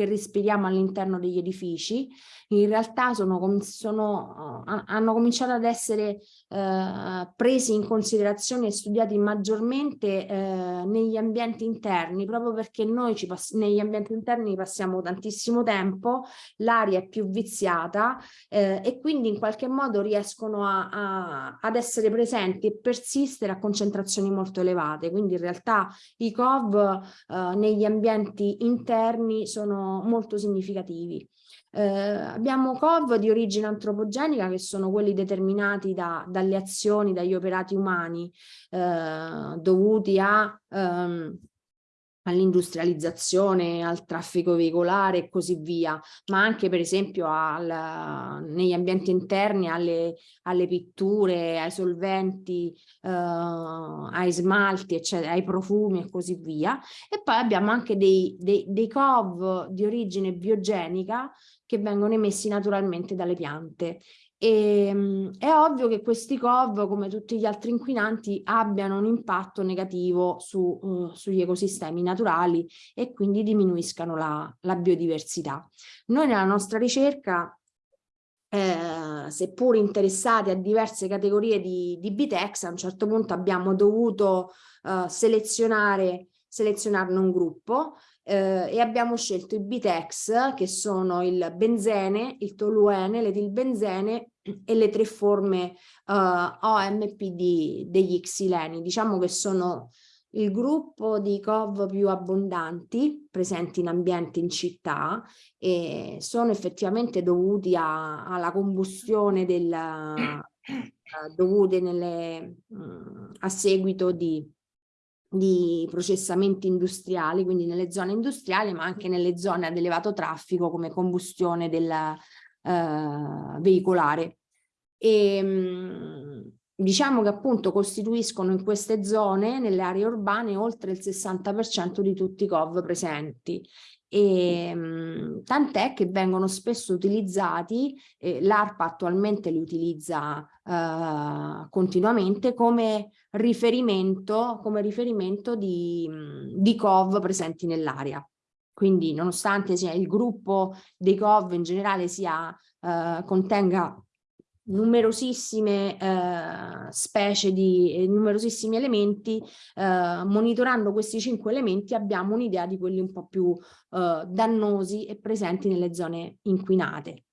che respiriamo all'interno degli edifici, in realtà sono, sono, hanno cominciato ad essere eh, presi in considerazione e studiati maggiormente eh, negli ambienti interni, proprio perché noi negli ambienti interni passiamo tantissimo tempo, l'aria è più viziata eh, e quindi in qualche modo riescono a, a, ad essere presenti e persistere a concentrazioni molto elevate. Quindi in realtà i COV eh, negli ambienti interni sono molto significativi. Eh, abbiamo COV di origine antropogenica che sono quelli determinati da, dalle azioni, dagli operati umani eh, dovuti a ehm, all'industrializzazione, al traffico veicolare e così via, ma anche per esempio al, negli ambienti interni alle, alle pitture, ai solventi, eh, ai smalti, eccetera, ai profumi e così via. E poi abbiamo anche dei, dei, dei COV di origine biogenica che vengono emessi naturalmente dalle piante e, ehm, è ovvio che questi COV, come tutti gli altri inquinanti, abbiano un impatto negativo su, uh, sugli ecosistemi naturali e quindi diminuiscano la, la biodiversità. Noi nella nostra ricerca eh, seppur interessati a diverse categorie di, di Bitex, a un certo punto abbiamo dovuto uh, selezionare, selezionarne un gruppo eh, e abbiamo scelto i Bitex che sono il benzene, il toluene, l'etilbenzene e le tre forme eh, OMPD degli xileni. Diciamo che sono il gruppo di COV più abbondanti presenti in ambiente in città e sono effettivamente dovuti a, alla combustione del, uh, dovute nelle, uh, a seguito di di processamenti industriali, quindi nelle zone industriali, ma anche nelle zone ad elevato traffico come combustione del, eh, veicolare. E, ehm, diciamo che appunto costituiscono in queste zone, nelle aree urbane, oltre il 60% di tutti i COV presenti. E, mh, tant'è che vengono spesso utilizzati, eh, l'ARPA attualmente li utilizza eh, continuamente come riferimento, come riferimento di, di COV presenti nell'area. Quindi nonostante sia il gruppo dei COV in generale sia, eh, contenga numerosissime eh, specie di eh, numerosissimi elementi, eh, monitorando questi cinque elementi abbiamo un'idea di quelli un po' più eh, dannosi e presenti nelle zone inquinate.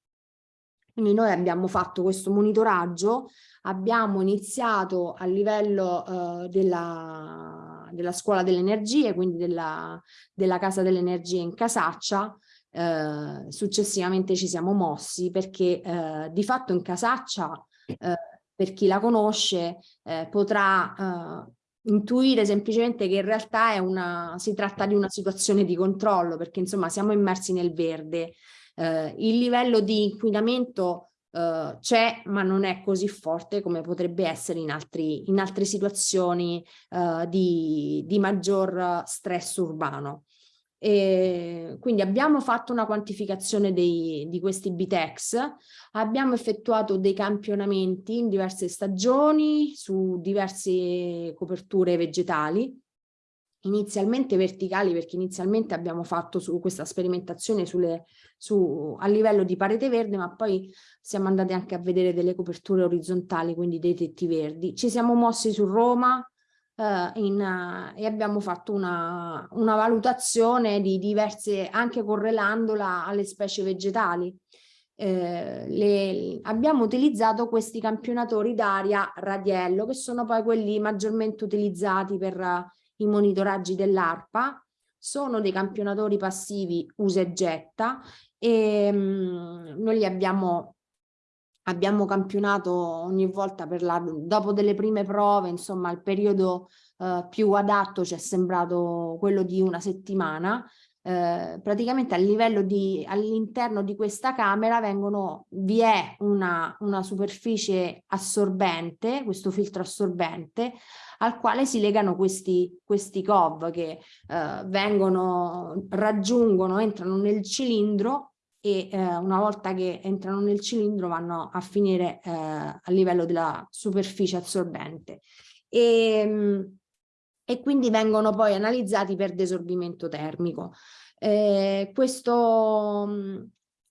Quindi noi abbiamo fatto questo monitoraggio, abbiamo iniziato a livello eh, della, della scuola delle energie, quindi della, della casa delle energie in Casaccia, eh, successivamente ci siamo mossi perché eh, di fatto in Casaccia, eh, per chi la conosce, eh, potrà eh, intuire semplicemente che in realtà una, si tratta di una situazione di controllo perché insomma siamo immersi nel verde. Eh, il livello di inquinamento c'è ma non è così forte come potrebbe essere in, altri, in altre situazioni di, di maggior stress urbano. E quindi abbiamo fatto una quantificazione dei, di questi BTEX, abbiamo effettuato dei campionamenti in diverse stagioni su diverse coperture vegetali, inizialmente verticali perché inizialmente abbiamo fatto su questa sperimentazione sulle, su, a livello di parete verde ma poi siamo andati anche a vedere delle coperture orizzontali quindi dei tetti verdi. Ci siamo mossi su Roma, Uh, in, uh, e abbiamo fatto una, una, valutazione di diverse, anche correlandola alle specie vegetali. Eh, le, abbiamo utilizzato questi campionatori d'aria radiello, che sono poi quelli maggiormente utilizzati per uh, i monitoraggi dell'ARPA. Sono dei campionatori passivi usa e getta e um, noi li abbiamo abbiamo campionato ogni volta per la, dopo delle prime prove, insomma il periodo eh, più adatto ci è sembrato quello di una settimana, eh, praticamente a livello di all'interno di questa camera vengono, vi è una, una superficie assorbente, questo filtro assorbente, al quale si legano questi, questi COV che eh, vengono, raggiungono, entrano nel cilindro e eh, una volta che entrano nel cilindro vanno a finire eh, a livello della superficie assorbente e, ehm, e quindi vengono poi analizzati per desorbimento termico. Eh, questo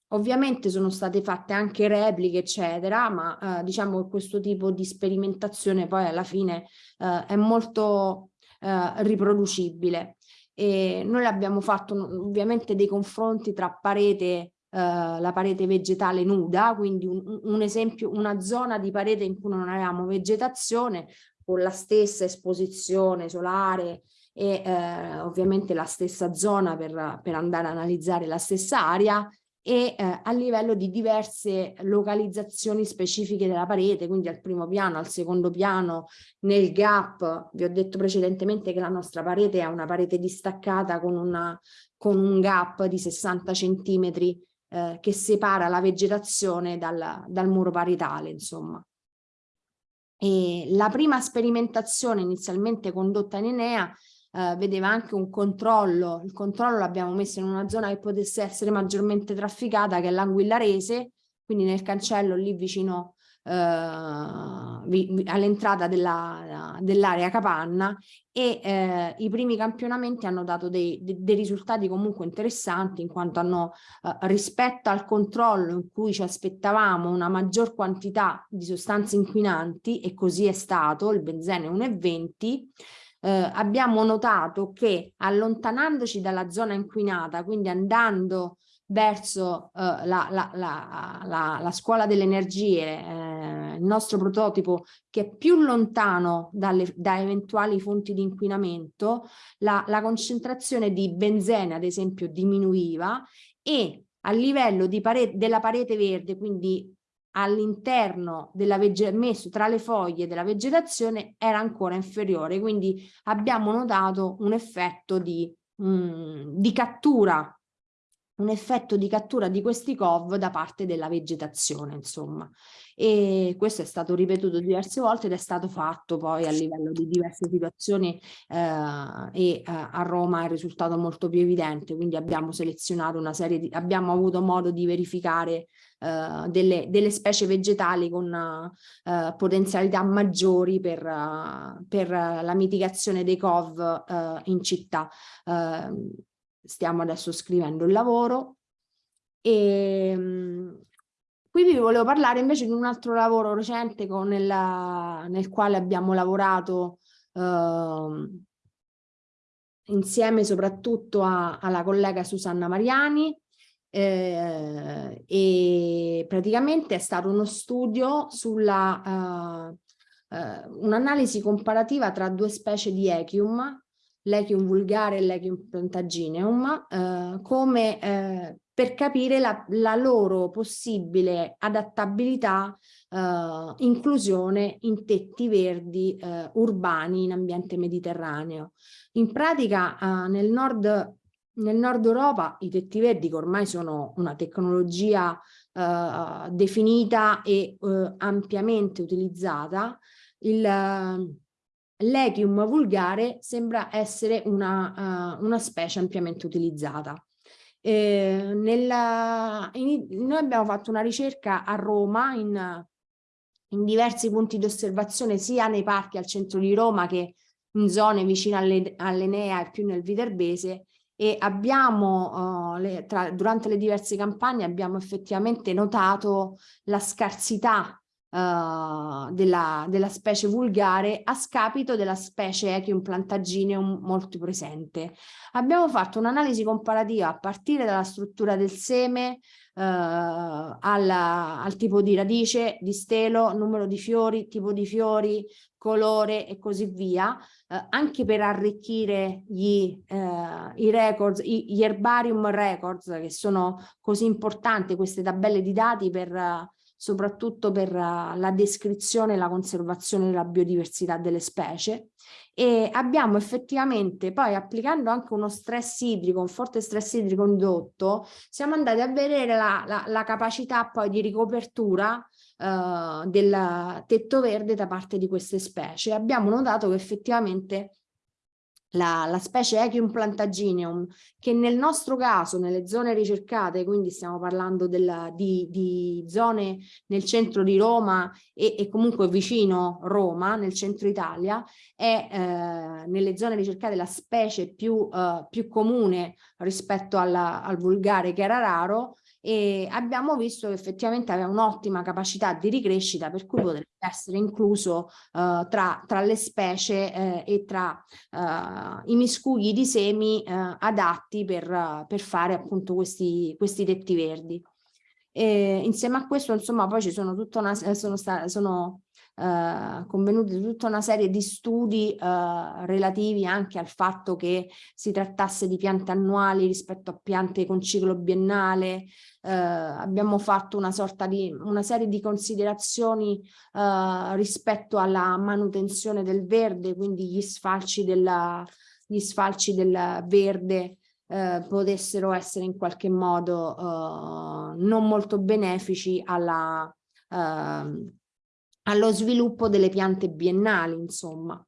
ovviamente sono state fatte anche repliche eccetera ma eh, diciamo che questo tipo di sperimentazione poi alla fine eh, è molto eh, riproducibile e noi abbiamo fatto ovviamente dei confronti tra parete la parete vegetale nuda, quindi un, un esempio, una zona di parete in cui non avevamo vegetazione con la stessa esposizione solare e eh, ovviamente la stessa zona per, per andare a analizzare la stessa area e eh, a livello di diverse localizzazioni specifiche della parete, quindi al primo piano, al secondo piano, nel gap, vi ho detto precedentemente che la nostra parete è una parete distaccata con, una, con un gap di 60 centimetri eh, che separa la vegetazione dal, dal muro paritale, insomma. E la prima sperimentazione inizialmente condotta in Enea eh, vedeva anche un controllo, il controllo l'abbiamo messo in una zona che potesse essere maggiormente trafficata che è l'Anguillarese, quindi nel cancello lì vicino all'entrata dell'area dell capanna e eh, i primi campionamenti hanno dato dei, dei, dei, risultati comunque interessanti in quanto hanno eh, rispetto al controllo in cui ci aspettavamo una maggior quantità di sostanze inquinanti e così è stato, il benzene 1,20 eh, abbiamo notato che allontanandoci dalla zona inquinata, quindi andando verso eh, la, la, la, la, scuola delle energie, eh, il nostro prototipo che è più lontano dalle, da eventuali fonti di inquinamento, la, concentrazione di benzene ad esempio diminuiva e a livello pare della parete verde, quindi all'interno della messo tra le foglie della vegetazione era ancora inferiore, quindi abbiamo notato un effetto di, mh, di cattura un effetto di cattura di questi COV da parte della vegetazione, insomma. E questo è stato ripetuto diverse volte ed è stato fatto poi a livello di diverse situazioni eh, e eh, a Roma è risultato molto più evidente, quindi abbiamo selezionato una serie di, abbiamo avuto modo di verificare eh, delle, delle, specie vegetali con eh, potenzialità maggiori per, uh, per la mitigazione dei COV uh, in città. Stiamo adesso scrivendo il lavoro. E um, qui vi volevo parlare invece di un altro lavoro recente con il, nel quale abbiamo lavorato insieme soprattutto a, alla collega Susanna Mariani. Eh, e praticamente è stato uno studio sulla uh, uh, un'analisi comparativa tra due specie di echium, l'echium vulgare e l'echium plantagineum, uh, come per capire la, la, loro possibile adattabilità, inclusione in tetti verdi urbani in ambiente mediterraneo. In pratica nel nord nel nord Europa i tetti verdi che ormai sono una tecnologia eh, definita e eh, ampiamente utilizzata, l'echium vulgare sembra essere una, uh, una specie ampiamente utilizzata. Eh, nella, in, noi abbiamo fatto una ricerca a Roma in, in diversi punti di osservazione sia nei parchi al centro di Roma che in zone vicine all'Enea e più nel Viterbese e abbiamo, uh, le, tra, durante le diverse campagne abbiamo effettivamente notato la scarsità uh, della, della, specie vulgare a scapito della specie Echium plantagineum molto presente. Abbiamo fatto un'analisi comparativa a partire dalla struttura del seme, uh, alla, al tipo di radice, di stelo, numero di fiori, tipo di fiori, colore e così via, eh, anche per arricchire gli, eh, i records, i, gli herbarium records che sono così importanti queste tabelle di dati per soprattutto per uh, la descrizione e la conservazione della biodiversità delle specie e abbiamo effettivamente poi applicando anche uno stress idrico, un forte stress idrico indotto, siamo andati a vedere la, la, la capacità poi di ricopertura uh, del tetto verde da parte di queste specie. Abbiamo notato che effettivamente la, la, specie Echium plantagineum, che nel nostro caso, nelle zone ricercate, quindi stiamo parlando della, di, di, zone nel centro di Roma e, e, comunque vicino Roma, nel centro Italia, è eh, nelle zone ricercate la specie più, eh, più comune rispetto alla, al vulgare che era raro, e abbiamo visto che effettivamente aveva un'ottima capacità di ricrescita per cui potrebbe essere incluso uh, tra, tra, le specie eh, e tra uh, i miscugli di semi uh, adatti per, per, fare appunto questi, questi tetti verdi. E insieme a questo insomma poi ci sono tutta una sono, sono eh, convenuti tutta una serie di studi eh, relativi anche al fatto che si trattasse di piante annuali rispetto a piante con ciclo biennale. Eh, abbiamo fatto una sorta di una serie di considerazioni eh, rispetto alla manutenzione del verde, quindi gli sfalci, della, gli sfalci del verde eh, potessero essere in qualche modo eh, non molto benefici alla, eh, allo sviluppo delle piante biennali, insomma.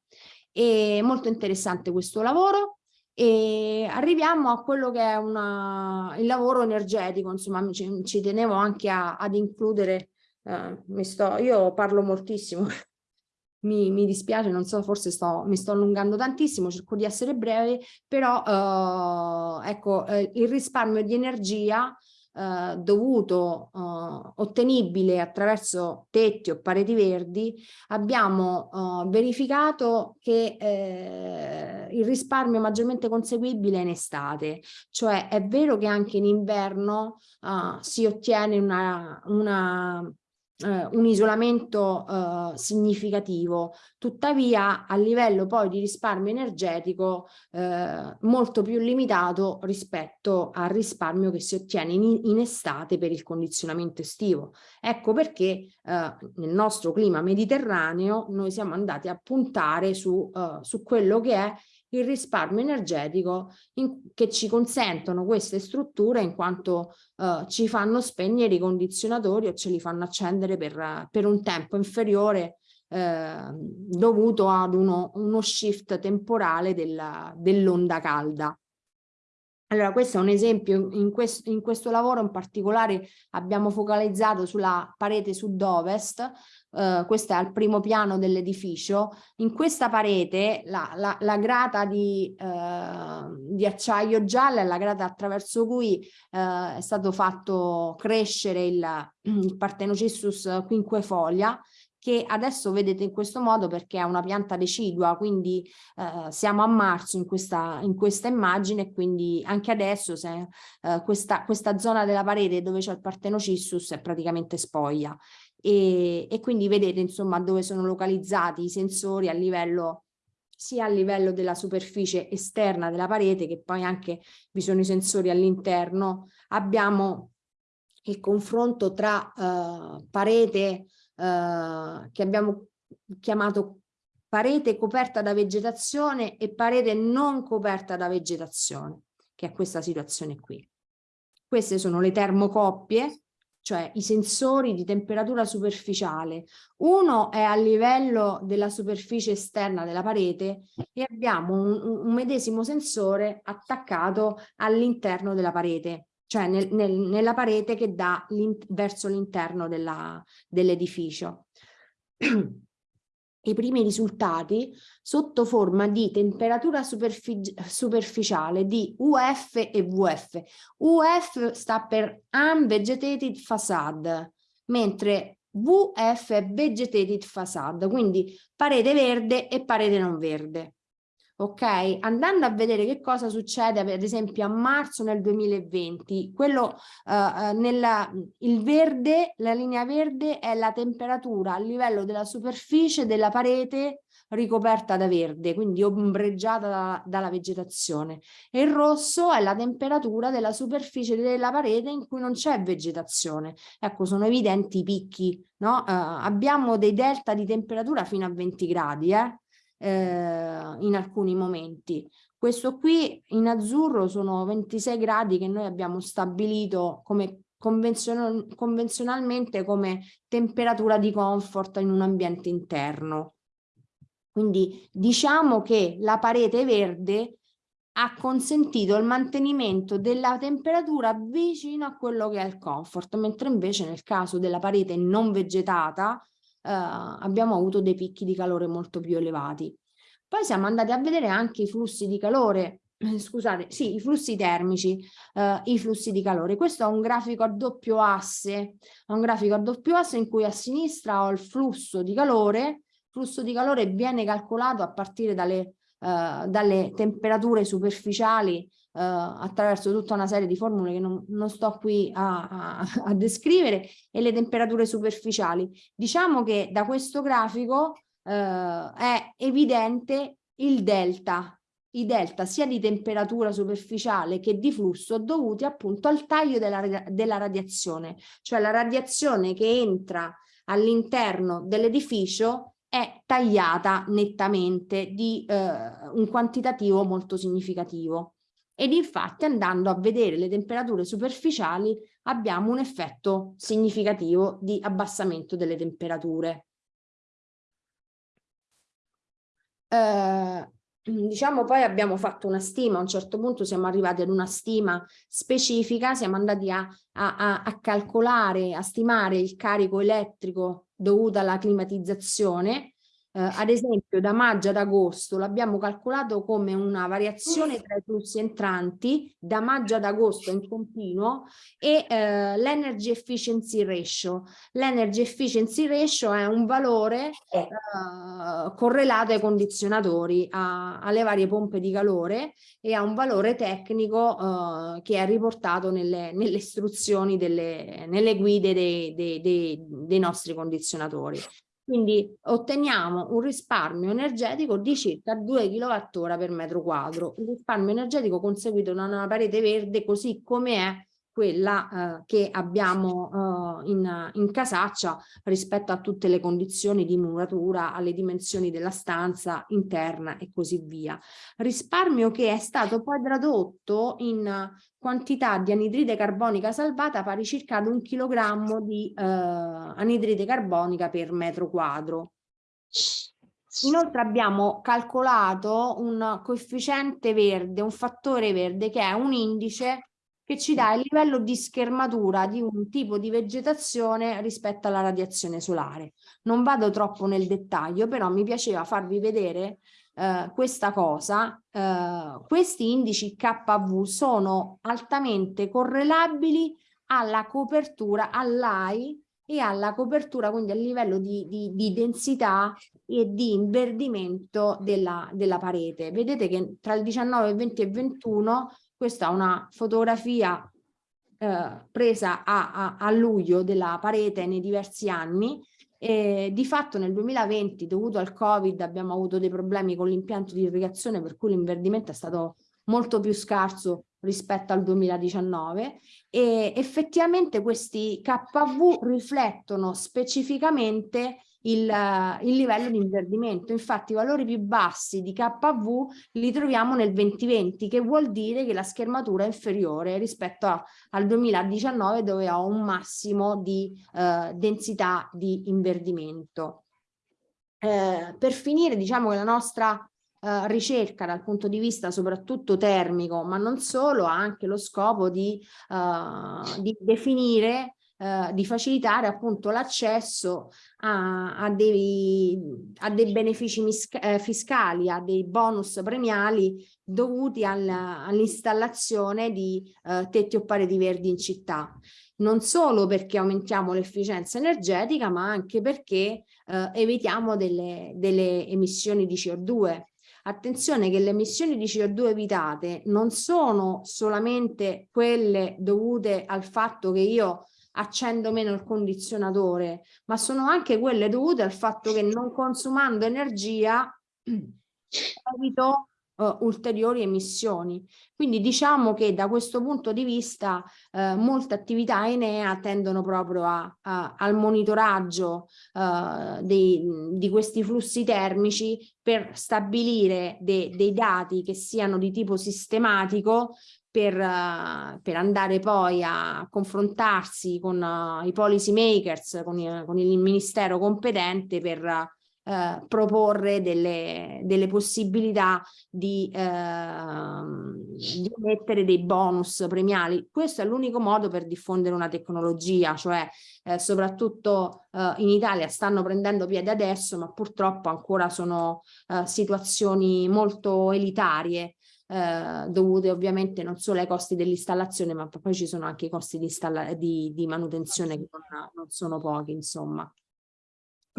È molto interessante questo lavoro e arriviamo a quello che è una, il lavoro energetico, insomma ci, ci tenevo anche a, ad includere, eh, mi sto, io parlo moltissimo, *laughs* mi, mi, dispiace, non so, forse sto, mi sto allungando tantissimo, cerco di essere breve, però eh, ecco, eh, il risparmio di energia eh, dovuto, eh, ottenibile attraverso tetti o pareti verdi, abbiamo eh, verificato che eh, il risparmio maggiormente conseguibile è in estate, cioè è vero che anche in inverno eh, si ottiene una, una eh, un isolamento eh, significativo, tuttavia a livello poi di risparmio energetico eh, molto più limitato rispetto al risparmio che si ottiene in, in estate per il condizionamento estivo. Ecco perché eh, nel nostro clima mediterraneo noi siamo andati a puntare su, eh, su quello che è il risparmio energetico in, che ci consentono queste strutture in quanto uh, ci fanno spegnere i condizionatori o ce li fanno accendere per, per un tempo inferiore eh, dovuto ad uno, uno shift temporale dell'onda dell calda. Allora, questo è un esempio, in questo, in questo, lavoro in particolare abbiamo focalizzato sulla parete sud-ovest, eh, questo è al primo piano dell'edificio, in questa parete la, la, la grata di, eh, di, acciaio gialla è la grata attraverso cui eh, è stato fatto crescere il, *clears throat* il Parthenocissus quinquefolia, che adesso vedete in questo modo perché è una pianta decidua, quindi eh, siamo a marzo in questa, in questa immagine quindi anche adesso se, eh, questa, questa zona della parete dove c'è il Parthenocissus è praticamente spoglia e, e quindi vedete insomma dove sono localizzati i sensori a livello sia a livello della superficie esterna della parete che poi anche vi sono i sensori all'interno abbiamo il confronto tra eh, parete eh, che abbiamo chiamato parete coperta da vegetazione e parete non coperta da vegetazione, che è questa situazione qui. Queste sono le termocoppie, cioè i sensori di temperatura superficiale. Uno è a livello della superficie esterna della parete e abbiamo un, un medesimo sensore attaccato all'interno della parete cioè nel, nel, nella parete che dà verso l'interno dell'edificio. *clears throat* I primi risultati sotto forma di temperatura superfici superficiale di UF e VF. UF sta per Unvegetated Facade, mentre VF è Vegetated Facade, quindi parete verde e parete non verde ok? Andando a vedere che cosa succede ad esempio a marzo nel 2020, quello uh, nella, il verde, la linea verde è la temperatura a livello della superficie della parete ricoperta da verde, quindi ombreggiata da, dalla vegetazione e il rosso è la temperatura della superficie della parete in cui non c'è vegetazione. Ecco, sono evidenti i picchi, no? Uh, abbiamo dei delta di temperatura fino a 20 gradi, eh? Eh, in alcuni momenti. Questo qui in azzurro sono 26 gradi che noi abbiamo stabilito come convenzional convenzionalmente come temperatura di comfort in un ambiente interno. Quindi diciamo che la parete verde ha consentito il mantenimento della temperatura vicino a quello che è il comfort, mentre invece nel caso della parete non vegetata abbiamo avuto dei picchi di calore molto più elevati. Poi siamo andati a vedere anche i flussi di calore, eh, scusate, sì, i flussi termici, eh, i flussi di calore. Questo è un grafico a doppio asse, un grafico a doppio asse in cui a sinistra ho il flusso di calore, il flusso di calore viene calcolato a partire dalle, eh, dalle temperature superficiali attraverso tutta una serie di formule che non, non sto qui a, a, a, descrivere e le temperature superficiali. Diciamo che da questo grafico uh, è evidente il delta, i delta sia di temperatura superficiale che di flusso dovuti appunto al taglio della, della radiazione, cioè la radiazione che entra all'interno dell'edificio è tagliata nettamente di uh, un quantitativo molto significativo ed infatti andando a vedere le temperature superficiali abbiamo un effetto significativo di abbassamento delle temperature. Eh, diciamo poi abbiamo fatto una stima, a un certo punto siamo arrivati ad una stima specifica, siamo andati a, a, a calcolare, a stimare il carico elettrico dovuto alla climatizzazione eh, ad esempio da maggio ad agosto l'abbiamo calcolato come una variazione tra i flussi entranti da maggio ad agosto in continuo e eh, l'energy efficiency ratio. L'energy efficiency ratio è un valore eh, correlato ai condizionatori, a, alle varie pompe di calore e ha un valore tecnico eh, che è riportato nelle, nelle istruzioni, delle, nelle guide dei, dei, dei, dei nostri condizionatori. Quindi otteniamo un risparmio energetico di circa 2 kWh per metro quadro, un risparmio energetico conseguito da una parete verde così come è quella eh, che abbiamo eh, in, in, casaccia rispetto a tutte le condizioni di muratura, alle dimensioni della stanza interna e così via. Risparmio che è stato poi tradotto in quantità di anidride carbonica salvata pari circa ad un chilogrammo di eh, anidride carbonica per metro quadro. Inoltre abbiamo calcolato un coefficiente verde, un fattore verde che è un indice che ci dà il livello di schermatura di un tipo di vegetazione rispetto alla radiazione solare. Non vado troppo nel dettaglio, però mi piaceva farvi vedere eh, questa cosa. Eh, questi indici KV sono altamente correlabili alla copertura, all'AI e alla copertura, quindi al livello di, di, di densità e di inverdimento della, della parete. Vedete che tra il 19, 20 e 21 questa è una fotografia eh, presa a, a, a, luglio della parete nei diversi anni. E di fatto nel 2020, dovuto al Covid, abbiamo avuto dei problemi con l'impianto di irrigazione, per cui l'inverdimento è stato molto più scarso rispetto al 2019 e effettivamente questi KV riflettono specificamente il, il, livello di inverdimento. Infatti i valori più bassi di KV li troviamo nel 2020, che vuol dire che la schermatura è inferiore rispetto a, al 2019 dove ho un massimo di eh, densità di inverdimento. Eh, per finire diciamo che la nostra Uh, ricerca dal punto di vista soprattutto termico, ma non solo, ha anche lo scopo di, uh, di definire eh, di facilitare appunto l'accesso a, a, dei, a dei benefici eh, fiscali, a dei bonus premiali dovuti al, all'installazione di eh, tetti o pareti verdi in città. Non solo perché aumentiamo l'efficienza energetica, ma anche perché eh, evitiamo delle, delle emissioni di CO2 Attenzione che le emissioni di CO2 evitate non sono solamente quelle dovute al fatto che io accendo meno il condizionatore, ma sono anche quelle dovute al fatto che non consumando energia *clears throat* evito uh, ulteriori emissioni. Quindi diciamo che da questo punto di vista uh, molte attività Enea tendono proprio a, a, al monitoraggio uh, dei, di questi flussi termici per stabilire de, dei dati che siano di tipo sistematico per, uh, per, andare poi a confrontarsi con uh, i policy makers, con, i, con, il ministero competente per uh, proporre delle, delle, possibilità di, ehm, di mettere dei bonus premiali. Questo è l'unico modo per diffondere una tecnologia, cioè eh, soprattutto in Italia stanno prendendo piede adesso, ma purtroppo ancora sono situazioni molto elitarie eh, dovute ovviamente non solo ai costi dell'installazione ma poi ci sono anche i costi di, di, di manutenzione che non, non sono pochi insomma.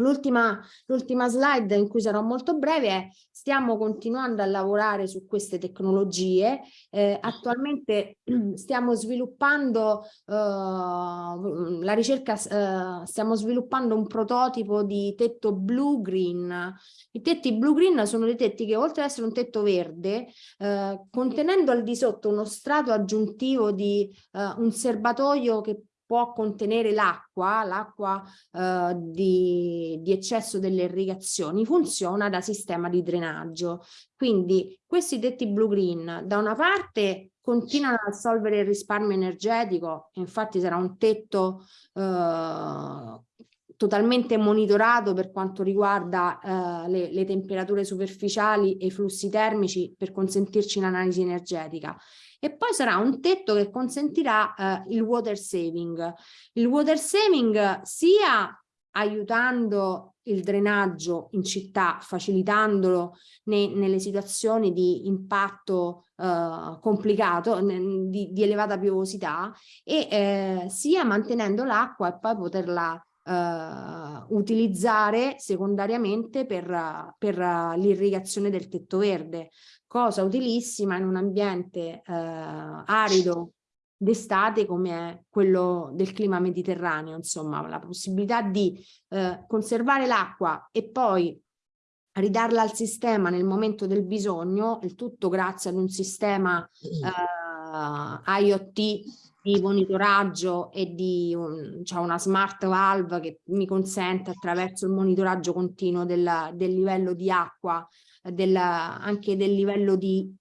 L'ultima slide in cui sarò molto breve è stiamo continuando a lavorare su queste tecnologie, eh, attualmente *clears throat* stiamo sviluppando eh, la ricerca, eh, stiamo sviluppando un prototipo di tetto blue-green. I tetti blue-green sono dei tetti che oltre ad essere un tetto verde, eh, contenendo al di sotto uno strato aggiuntivo di eh, un serbatoio che può contenere l'acqua, l'acqua eh, di, di, eccesso delle irrigazioni, funziona da sistema di drenaggio. Quindi questi tetti blue-green da una parte continuano a solvere il risparmio energetico, infatti sarà un tetto eh, totalmente monitorato per quanto riguarda eh, le, le temperature superficiali e i flussi termici per consentirci l'analisi energetica e poi sarà un tetto che consentirà eh, il water saving. Il water saving sia aiutando il drenaggio in città, facilitandolo ne, nelle situazioni di impatto eh, complicato, di, di, elevata piovosità, e eh, sia mantenendo l'acqua e poi poterla Uh, utilizzare secondariamente per, per l'irrigazione del tetto verde cosa utilissima in un ambiente eh, arido d'estate come è quello del clima mediterraneo, insomma la possibilità di eh, conservare l'acqua e poi ridarla al sistema nel momento del bisogno, il tutto grazie ad un sistema eh, IoT di monitoraggio e di un, cioè una smart valve che mi consente attraverso il monitoraggio continuo del, del livello di acqua, del, anche del livello di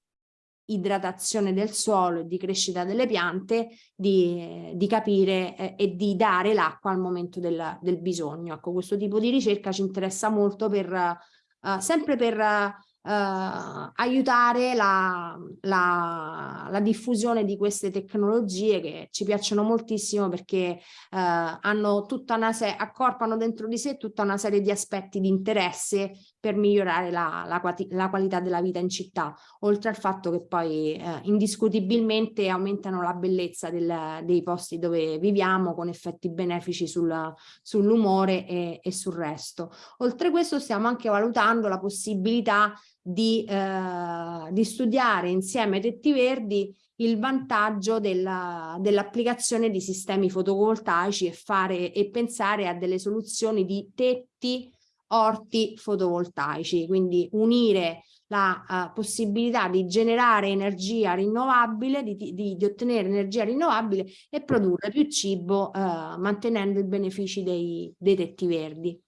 idratazione del suolo e di crescita delle piante, di, di capire eh, e di dare l'acqua al momento del, del, bisogno. Ecco, questo tipo di ricerca ci interessa molto per, eh, sempre per eh, aiutare la, la, la, diffusione di queste tecnologie che ci piacciono moltissimo perché eh, hanno tutta una accorpano dentro di sé tutta una serie di aspetti di interesse per migliorare la, la, la qualità della vita in città, oltre al fatto che poi eh, indiscutibilmente aumentano la bellezza del, dei posti dove viviamo con effetti benefici sul, sull'umore e, e sul resto. Oltre a questo stiamo anche valutando la possibilità di, eh, di studiare insieme ai tetti verdi il vantaggio dell'applicazione dell di sistemi fotovoltaici e, fare, e pensare a delle soluzioni di tetti orti fotovoltaici, quindi unire la uh, possibilità di generare energia rinnovabile, di, di, di, ottenere energia rinnovabile e produrre più cibo uh, mantenendo i benefici dei, dei tetti verdi.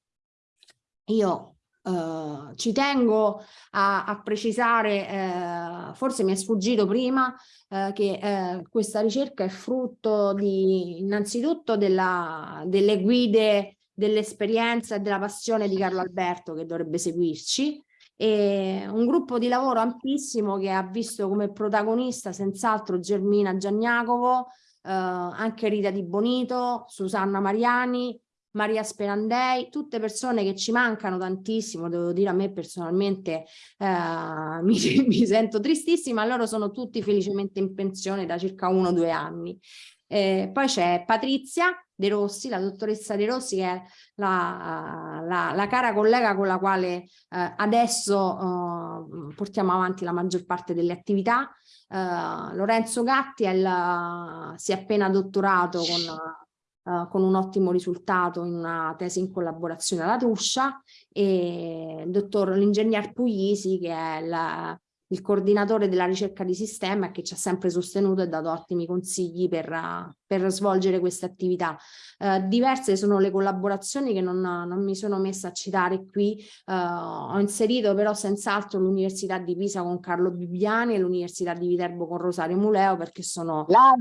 Io Uh, ci tengo a, a precisare, uh, forse mi è sfuggito prima, uh, che questa ricerca è frutto di, innanzitutto della, delle guide, dell'esperienza e della passione di Carlo Alberto che dovrebbe seguirci, e un gruppo di lavoro ampissimo che ha visto come protagonista senz'altro Germina Gianniacovo, anche Rita Di Bonito, Susanna Mariani, Maria Sperandei, tutte persone che ci mancano tantissimo, devo dire a me personalmente eh, *laughs* mi, mi, sento tristissima, loro sono tutti felicemente in pensione da circa uno o due anni. Eh, poi c'è Patrizia De Rossi, la dottoressa De Rossi che è la, la, la cara collega con la quale eh, adesso eh, portiamo avanti la maggior parte delle attività. Eh, Lorenzo Gatti è il, si è appena dottorato con Uh, con un ottimo risultato in una tesi in collaborazione alla Tuscia e il dottor l'ingegner Puglisi che è la, il coordinatore della ricerca di sistema che ci ha sempre sostenuto e dato ottimi consigli per, uh, per svolgere queste attività. Uh, diverse sono le collaborazioni che non, non, mi sono messa a citare qui, ho inserito però senz'altro l'Università di Pisa con Carlo Bibiani e l'Università di Viterbo con Rosario Muleo perché sono... La,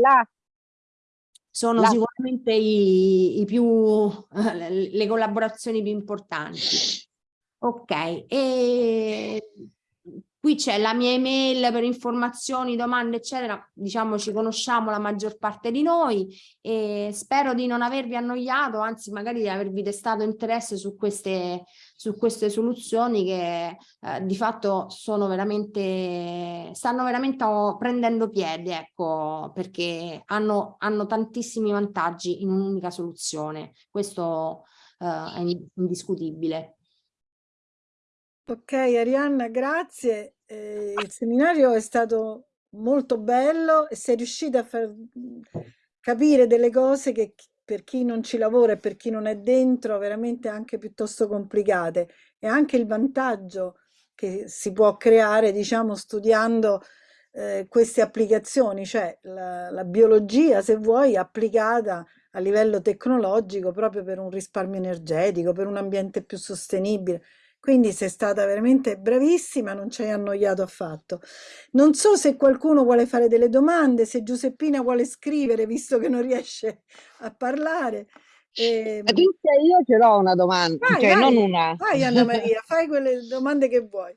la, sono la... sicuramente i, i più, le collaborazioni più importanti. Ok, e qui c'è la mia email per informazioni, domande, eccetera. Diciamo ci conosciamo la maggior parte di noi e spero di non avervi annoiato, anzi magari di avervi destato interesse su queste, su queste soluzioni che eh, di fatto sono veramente, stanno veramente prendendo piede, ecco, perché hanno, hanno tantissimi vantaggi in un'unica soluzione. Questo eh, è indiscutibile. Ok, Arianna, grazie. Eh, il seminario è stato molto bello e sei riuscita a far capire delle cose che per chi non ci lavora e per chi non è dentro veramente anche piuttosto complicate e anche il vantaggio che si può creare diciamo studiando eh, queste applicazioni cioè la, la biologia se vuoi applicata a livello tecnologico proprio per un risparmio energetico per un ambiente più sostenibile quindi sei stata veramente bravissima, non ci hai annoiato affatto. Non so se qualcuno vuole fare delle domande, se Giuseppina vuole scrivere, visto che non riesce a parlare. E... Ehm io ce l'ho una domanda, vai, cioè vai, non una. Vai Anna Maria, fai quelle domande che vuoi.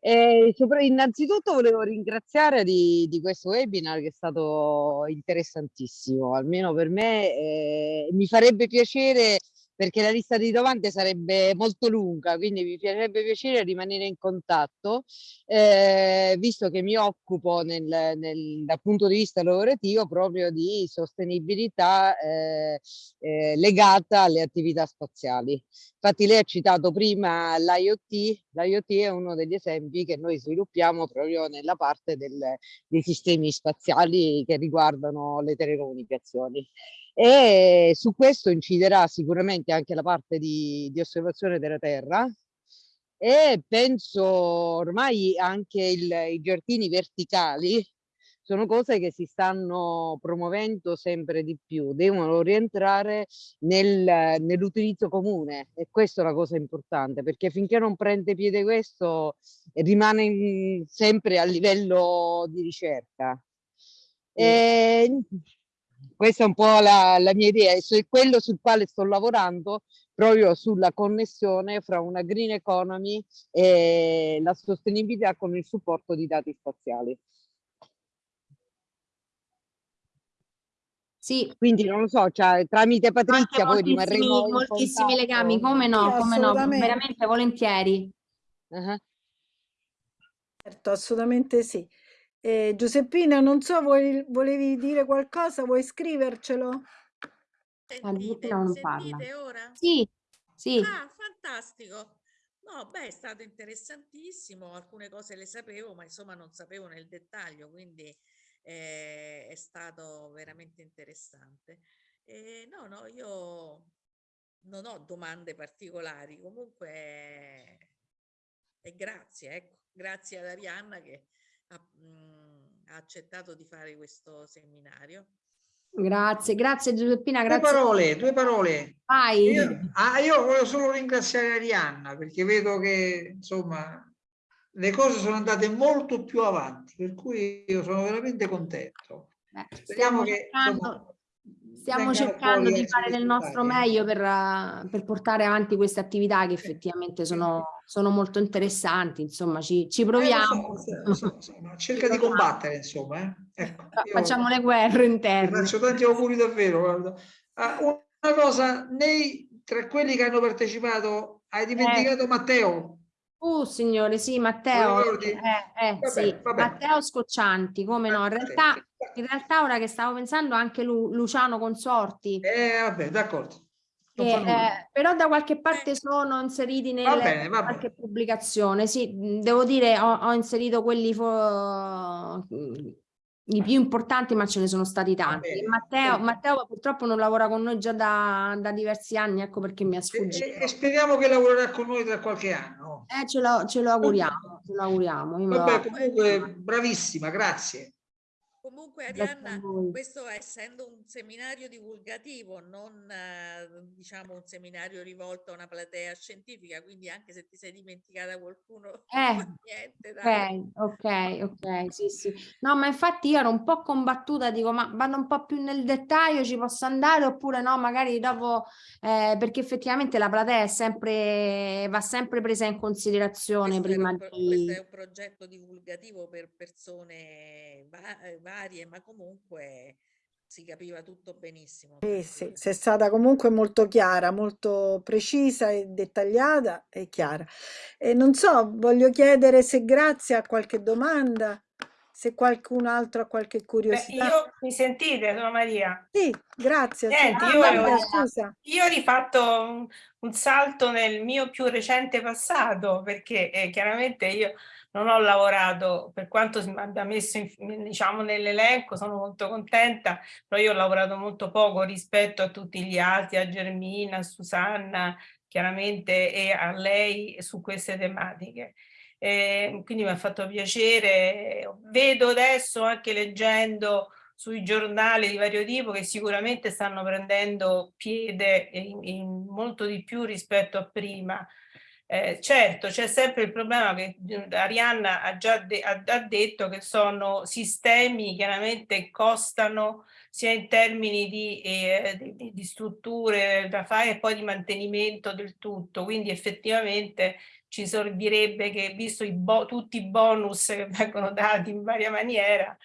Eh, innanzitutto volevo ringraziare di, di, questo webinar che è stato interessantissimo, almeno per me. Eh, mi farebbe piacere perché la lista di domande sarebbe molto lunga, quindi mi piacerebbe piacere rimanere in contatto, eh, visto che mi occupo nel, nel, dal punto di vista lavorativo proprio di sostenibilità eh, eh, legata alle attività spaziali. Infatti lei ha citato prima l'IoT, l'IoT è uno degli esempi che noi sviluppiamo proprio nella parte del, dei sistemi spaziali che riguardano le telecomunicazioni e su questo inciderà sicuramente anche la parte di, di osservazione della Terra e penso ormai anche il, i giardini verticali sono cose che si stanno promuovendo sempre di più, devono rientrare nel, nell'utilizzo comune e questa è la cosa importante perché finché non prende piede questo rimane sempre a livello di ricerca. E, questa è un po' la, la mia idea, è quello sul quale sto lavorando proprio sulla connessione fra una green economy e la sostenibilità con il supporto di dati spaziali. Sì. Quindi non lo so, cioè, tramite Patrizia poi rimarremo moltissimi legami, come no, come no, veramente volentieri. Uh -huh. Certo, assolutamente sì. Eh, Giuseppina, non so, vuoi, volevi dire qualcosa? Vuoi scrivercelo? Sentite, non sentite ora? Sì, sì. Ah, fantastico. No, beh, è stato interessantissimo, alcune cose le sapevo, ma insomma non sapevo nel dettaglio, quindi eh, è stato veramente interessante. Eh, no, no, io non ho domande particolari, comunque e grazie, ecco, grazie ad Arianna che ha, mh, mm, ha accettato di fare questo seminario. Grazie, grazie Giuseppina. Grazie. Due parole, due parole. Vai. Io, ah, io voglio solo ringraziare Arianna perché vedo che insomma le cose sono andate molto più avanti, per cui io sono veramente contento. Beh, Speriamo che insomma, stiamo cercando di fare del nostro meglio per, per, portare avanti queste attività che effettivamente sono, sono molto interessanti, insomma ci, ci proviamo. Eh, so, so, *laughs* cerca di combattere, insomma. Eh. Ecco, Facciamo le guerre interne. Faccio tanti auguri davvero. Ah, una cosa, nei, tra quelli che hanno partecipato, hai dimenticato eh. Matteo? Uh, signore, sì, Matteo, eh, eh, vabbè, sì. Vabbè. Matteo Scoccianti, come no, in realtà, in realtà ora che stavo pensando anche Lu Luciano Consorti. Eh, vabbè, d'accordo. Eh, però da qualche parte sono inseriti nelle bene, qualche pubblicazione, sì, devo dire ho, ho inserito quelli i più importanti, ma ce ne sono stati tanti. Matteo, Matteo, purtroppo non lavora con noi già da, da diversi anni, ecco perché mi ha sfuggito. E, e, speriamo che lavorerà con noi tra qualche anno. Eh, ce lo, ce lo auguriamo, ce lo auguriamo. Vabbè, comunque bravissima, grazie. Comunque Arianna, questo essendo un seminario divulgativo, non eh, diciamo un seminario rivolto a una platea scientifica, quindi anche se ti sei dimenticata qualcuno, *laughs* eh, niente, dai. Ok, ok, ok, sì, sì. No, ma infatti io ero un po' combattuta, dico, ma vado un po' più nel dettaglio, ci posso andare oppure no, magari dopo, eh, perché effettivamente la platea è sempre, va sempre presa in considerazione questo prima un, di... Questo è un progetto divulgativo per persone varie varie, ma comunque si capiva tutto benissimo. Sì, sì, sei stata comunque molto chiara, molto precisa e dettagliata e chiara. E non so, voglio chiedere se grazie a qualche domanda, se qualcun altro ha qualche curiosità. Beh, io, mi sentite? Sono Maria. Sì, grazie. Niente, io, Maria, scusa. io ho rifatto un, un, salto nel mio più recente passato, perché eh, chiaramente io non ho lavorato, per quanto mi abbia messo diciamo, nell'elenco, sono molto contenta, però io ho lavorato molto poco rispetto a tutti gli altri, a Germina, a Susanna, chiaramente, e a lei su queste tematiche. Eh, quindi mi ha fatto piacere, vedo adesso anche leggendo sui giornali di vario tipo che sicuramente stanno prendendo piede in, in molto di più rispetto a prima, eh, certo, c'è sempre il problema che Arianna ha già de ha, ha detto che sono sistemi chiaramente costano sia in termini di, eh, di, di, strutture da fare e poi di mantenimento del tutto, quindi effettivamente ci servirebbe che, visto i tutti i bonus che vengono dati in varia maniera,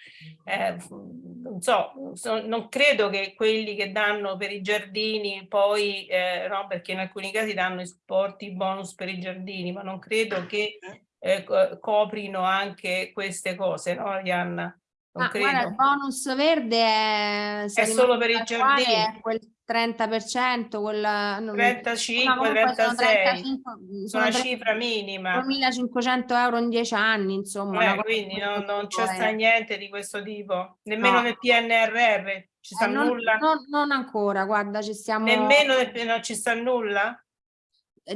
eh, non so, so, non credo che quelli che danno per i giardini poi, eh, no, perché in alcuni casi danno i supporti, i bonus per i giardini, ma non credo che eh, coprino anche queste cose, no, Arianna? Non ah, guarda, il bonus verde è, è solo per i giardini. È quel 30%, quella, 35, 36, sono una cifra minima. 2.500 euro in 10 anni, insomma. Eh, quindi non, non c'è sta niente di questo tipo, nemmeno no. nel PNRR, ci sta eh, non, nulla? Non, non, ancora, guarda, ci stiamo... Nemmeno nel, non ci sta nulla?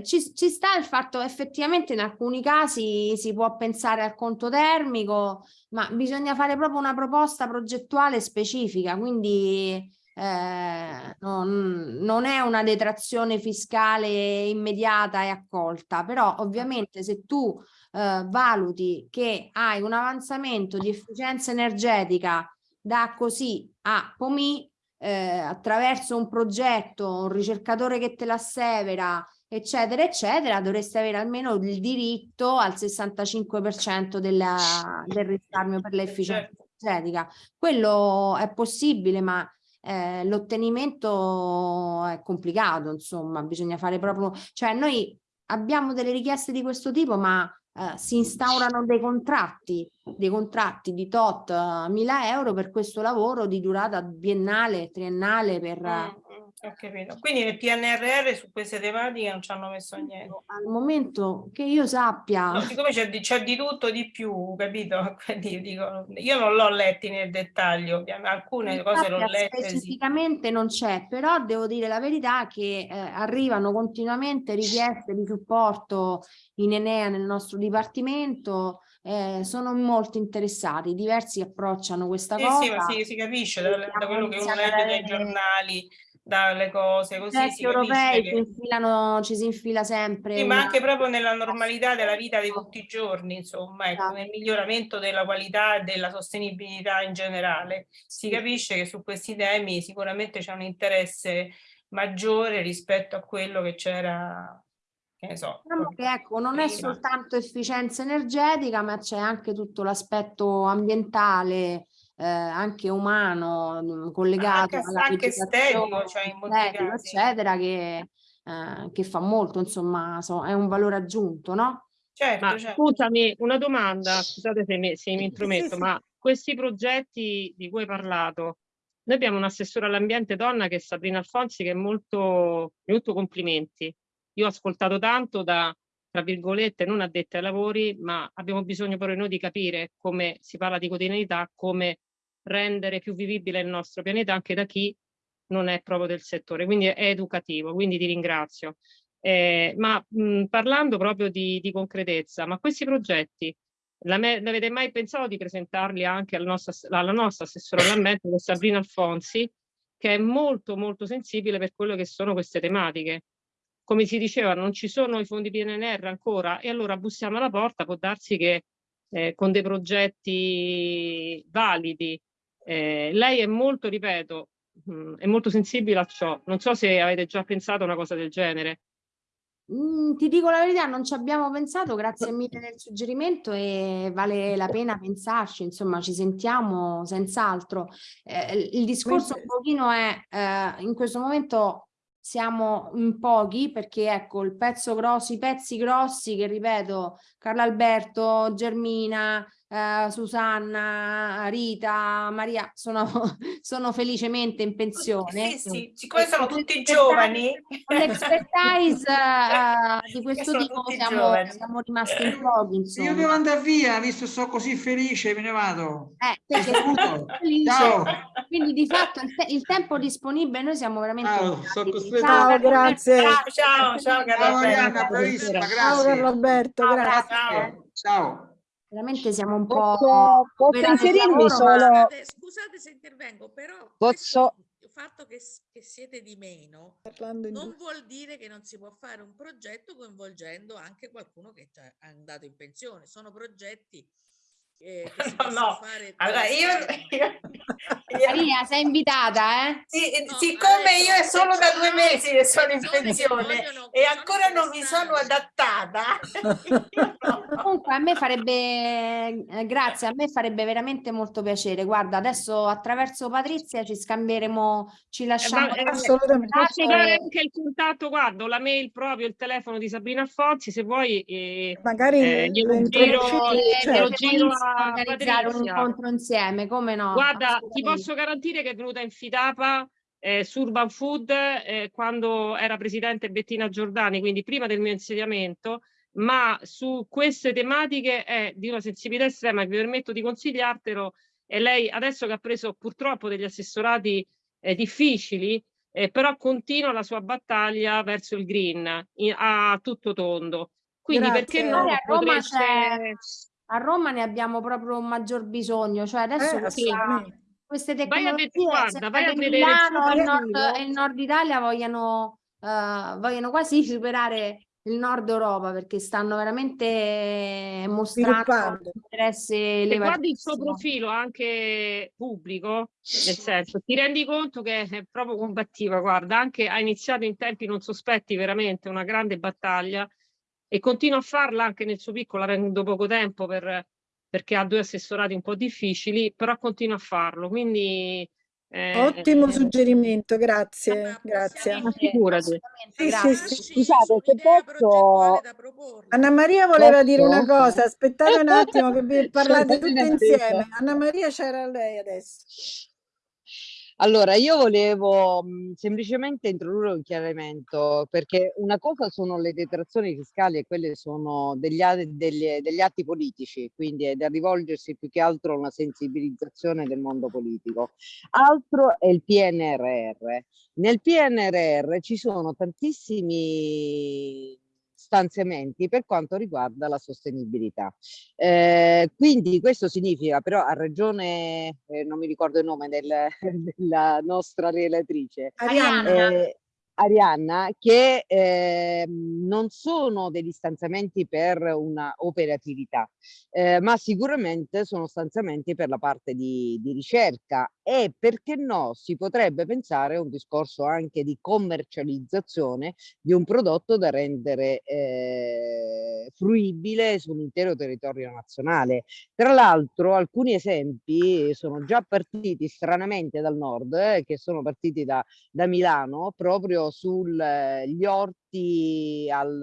Ci, ci, sta il fatto effettivamente in alcuni casi si può pensare al conto termico, ma bisogna fare proprio una proposta progettuale specifica, quindi eh, non, non, è una detrazione fiscale immediata e accolta, però ovviamente se tu eh, valuti che hai un avanzamento di efficienza energetica da così a POMI eh, attraverso un progetto, un ricercatore che te l'assevera, eccetera, eccetera, dovreste avere almeno il diritto al 65% della, del risparmio per l'efficienza certo. energetica. Quello è possibile, ma eh, l'ottenimento è complicato, insomma, bisogna fare proprio, cioè noi abbiamo delle richieste di questo tipo, ma eh, si instaurano dei contratti, dei contratti di tot uh, mila euro per questo lavoro di durata biennale, triennale per... Mm, ho capito. Quindi nel PNRR su queste tematiche non ci hanno messo niente. Al momento che io sappia... No, siccome c'è di, di, tutto di più, capito? *laughs* Quindi io, dico, io non l'ho letti nel dettaglio, alcune cose l'ho lette. Specificamente sì. non c'è, però devo dire la verità che eh, arrivano continuamente richieste di supporto in Enea nel nostro dipartimento, eh, sono molto interessati, diversi approcciano questa sì, cosa. Sì, ma sì, si capisce da, da quello che uno legge dai giornali, dalle cose così si europei che... infilano, ci si infila sempre sì, una... ma anche proprio nella normalità della vita di tutti i giorni insomma ecco, esatto. nel miglioramento della qualità e della sostenibilità in generale si capisce che su questi temi sicuramente c'è un interesse maggiore rispetto a quello che c'era che ne so. Diciamo che ecco, non è soltanto efficienza energetica, ma c'è anche tutto l'aspetto ambientale, eh, anche umano, mm, collegato anche, alla anche estetico, cioè in molti estetico, eccetera, che, eh, che, fa molto, insomma, so, è un valore aggiunto, no? Certo, ma, certo. Scusami, una domanda, scusate se mi, se mi intrometto, sì, sì. ma questi progetti di cui hai parlato, noi abbiamo un assessore all'ambiente donna che è Sabrina Alfonsi che è molto, molto complimenti io ho ascoltato tanto da, tra virgolette, non addetti ai lavori, ma abbiamo bisogno però noi di capire come si parla di quotidianità, come rendere più vivibile il nostro pianeta anche da chi non è proprio del settore, quindi è educativo, quindi ti ringrazio. Eh, ma mh, parlando proprio di, di, concretezza, ma questi progetti, l'avete mai pensato di presentarli anche alla nostra, alla nostra assessora all'ambiente, Sabrina Alfonsi, che è molto molto sensibile per quello che sono queste tematiche come si diceva non ci sono i fondi PNR ancora e allora bussiamo alla porta, può darsi che eh, con dei progetti validi, eh, lei è molto, ripeto, mh, mm, è molto sensibile a ciò, non so se avete già pensato a una cosa del genere. Mm, ti dico la verità, non ci abbiamo pensato, grazie *coughs* mille del suggerimento e vale la pena pensarci, insomma ci sentiamo senz'altro. Eh, il discorso un pochino è, eh, in questo momento siamo in pochi perché ecco il pezzo grosso, i pezzi grossi che ripeto Carlo Alberto, Germina, eh, Susanna, Rita, Maria sono, *laughs* sono felicemente in pensione. Sì, sì, siccome sono tutti giovani. Con l'expertise uh, *laughs* di questo tipo siamo, siamo, rimasti in pochi. Insomma. Io devo andare via, visto che sono così felice, me ne vado. Eh. Ciao. Quindi di fatto il, te il, tempo disponibile noi siamo veramente... Ciao, ciao grazie. Ciao, ciao, ciao, ciao Marianna, bravissima, grazie. Ciao Carlo Alberto, grazie. Ciao. ciao veramente siamo un po'... Posso, posso inserirmi solo... Scusate, scusate, se intervengo, però posso... il fatto che, che, siete di meno non vuol dire che non si può fare un progetto coinvolgendo anche qualcuno che è andato in pensione. Sono progetti eh, *laughs* no, allora *laughs* io, io, Maria sei invitata eh? Sì, no, siccome io è solo da due mesi che sono in pensione e ancora non mi sono adattata. *laughs* Comunque a me farebbe eh, grazie a me farebbe veramente molto piacere. Guarda adesso attraverso Patrizia ci scambieremo ci lasciamo eh, assolutamente. posso dare anche il contatto guarda la mail proprio il telefono di Sabrina Alfonsi se vuoi eh, magari eh, glielo giro, glielo giro a organizzare un incontro insieme, come no? Guarda, ti posso garantire che è venuta in Fidapa eh, su Urban Food eh, quando era presidente Bettina Giordani, quindi prima del mio insediamento, ma su queste tematiche è di una sensibilità estrema, vi permetto di consigliartelo, e lei adesso che ha preso purtroppo degli assessorati eh, difficili, eh, però continua la sua battaglia verso il green in, a tutto tondo. Quindi Grazie. perché no? a Roma, Potreste... a Roma ne abbiamo proprio un maggior bisogno, cioè adesso Eh, questa, queste tecnologie, guarda, vai a vedere Milano e nord, il nord Italia vogliano, eh, vogliono quasi *laughs* superare il nord Europa perché stanno veramente mostrando interesse Se guardi il suo profilo anche pubblico, nel senso, ti rendi conto che è proprio combattiva, guarda, anche ha iniziato in tempi non sospetti veramente una grande battaglia e continua a farla anche nel suo piccolo, avendo poco tempo per, perché ha due assessorati un po' difficili, però continua a farlo, quindi... eh, Ottimo eh, suggerimento, grazie, grazie. figurati. Sì, sì, grazie. sì. Scusate, se posso- progettuale da proporre. Anna Maria voleva Posso? dire una cosa, aspettate un attimo che vi *laughs* parlate tutte insieme. Anna Maria c'era lei adesso. Allora, io volevo mh, semplicemente introdurre un chiarimento, perché una cosa sono le detrazioni fiscali e quelle sono degli, degli- degli atti politici, quindi è da rivolgersi più che altro a una sensibilizzazione del mondo politico. Altro è il PNRR. Nel PNRR ci sono tantissimi stanziamenti per quanto riguarda la sostenibilità. Eh, quindi questo significa, però ha ragione, eh, non mi ricordo il nome del- *laughs* della nostra relatrice, Arianna, eh, Arianna, che ehm, non sono degli stanziamenti per una operatività, eh, ma sicuramente sono stanziamenti per la parte di, di ricerca e perché no, si potrebbe pensare a un discorso anche di commercializzazione di un prodotto da rendere eh, fruibile sull'intero territorio nazionale. Tra l'altro alcuni esempi sono già partiti stranamente dal nord, eh, che sono partiti da, da Milano, proprio sugli orti, al,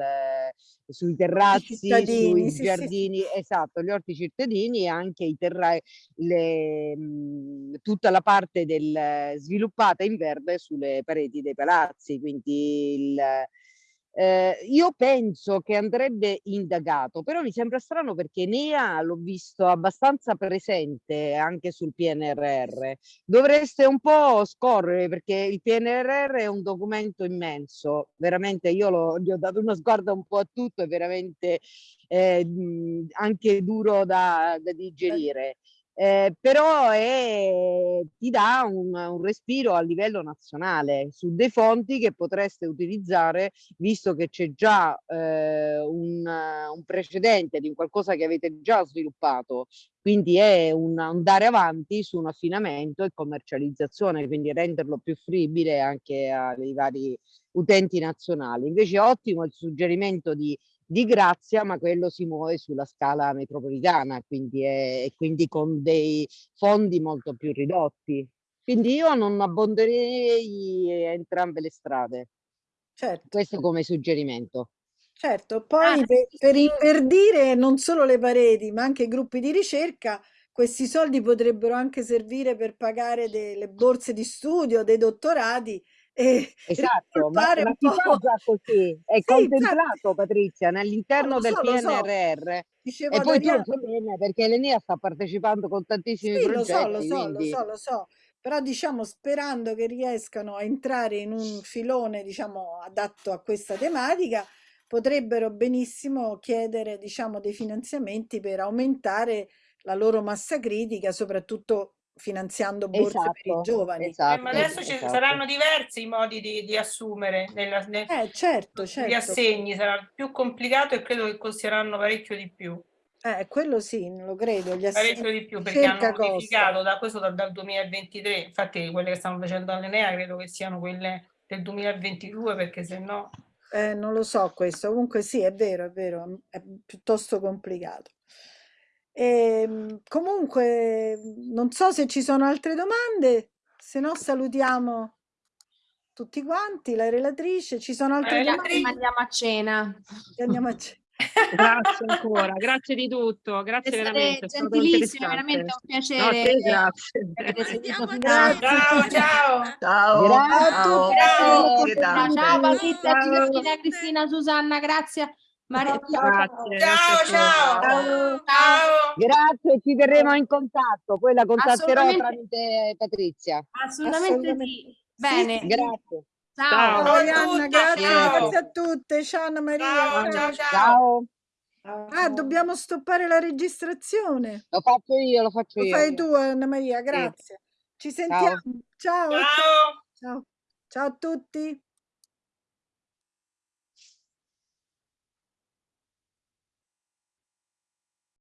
sui terrazzi, sui sì, sì, sì. giardini, esatto, gli orti cittadini e anche i terra- le, mh, tutta la parte del, sviluppata in verde sulle pareti dei palazzi, quindi il, eh, io penso che andrebbe indagato, però mi sembra strano perché NEA l'ho visto abbastanza presente anche sul PNRR. Dovreste un po' scorrere perché il PNRR è un documento immenso, veramente io lo- gli ho dato uno sguardo un po' a tutto, è veramente eh, anche duro da, da digerire. Eh, però è- ti dà un, un respiro a livello nazionale su dei fonti che potreste utilizzare visto che c'è già eh, un, un precedente di qualcosa che avete già sviluppato, quindi è un andare avanti su un affinamento e commercializzazione, quindi renderlo più fruibile anche ai vari utenti nazionali. Invece ottimo il suggerimento di di Grazia, ma quello si muove sulla scala metropolitana, quindi, è, quindi con dei fondi molto più ridotti. Quindi io non abbonderei entrambe le strade. certo, Questo come suggerimento. certo. Poi Ah, per, per inverdire non solo le pareti, ma anche i gruppi di ricerca, questi soldi potrebbero anche servire per pagare delle borse di studio, dei dottorati e Esatto, ma, ma si fa già così, è Sì, contemplato infatti. Patrizia No, all'interno del so, lo so. PNRR Dicevo e poi tu Arianna. sai bene perché l'Enea sta partecipando con tantissimi Sì, lo so, lo progetti, so, lo quindi so, lo so, però diciamo sperando che riescano a entrare in un filone, diciamo, adatto a questa tematica, potrebbero benissimo chiedere, diciamo, dei finanziamenti per aumentare la loro massa critica, soprattutto finanziando borse per i esatto, giovani. Eh, esatto, ma adesso ci esatto. saranno diversi modi di, di assumere nella, nel, Eh, certo, gli certo. assegni, sarà più complicato e credo che costeranno parecchio di più. Eh, quello sì, lo credo, gli Parecchio di più perché hanno modificato da questo dal, dal 2023, infatti quelle che stanno facendo all'Enea credo che siano quelle del 2022 perché se no... Eh, non lo so questo, comunque sì, è vero, è vero, è piuttosto complicato. Ehm, comunque, non so se ci sono altre domande, se no salutiamo tutti quanti, la relatrice, ci sono altre Eh, la domande? Andiamo a cena. E Andiamo a ce- *laughs* Grazie ancora, grazie di tutto, grazie Siete veramente, interessante. veramente un No, piacere. te grazie. cena. Ciao, ciao! Ciao, Grazie. ciao, Ciao. grazie Ciao. Patrizia, Cristina, Susanna, grazie. Maria, Grazie, grazie Ciao, ciao! Ciao. Ciao! Grazie, ci terremo in contatto, poi la contatterò tramite Patrizia. Assolutamente Assolutamente. sì. Bene. Grazie. Ciao. Ciao. Ciao grazie, Ciao. grazie a tutte. Ciao Anna Maria. Ciao, ciao, Ciao. Ah, dobbiamo stoppare la registrazione. Lo faccio io, lo faccio Lo io. fai tu Anna Maria, grazie. Ci sentiamo. Ciao. Ciao. Ciao. Ciao a tutti.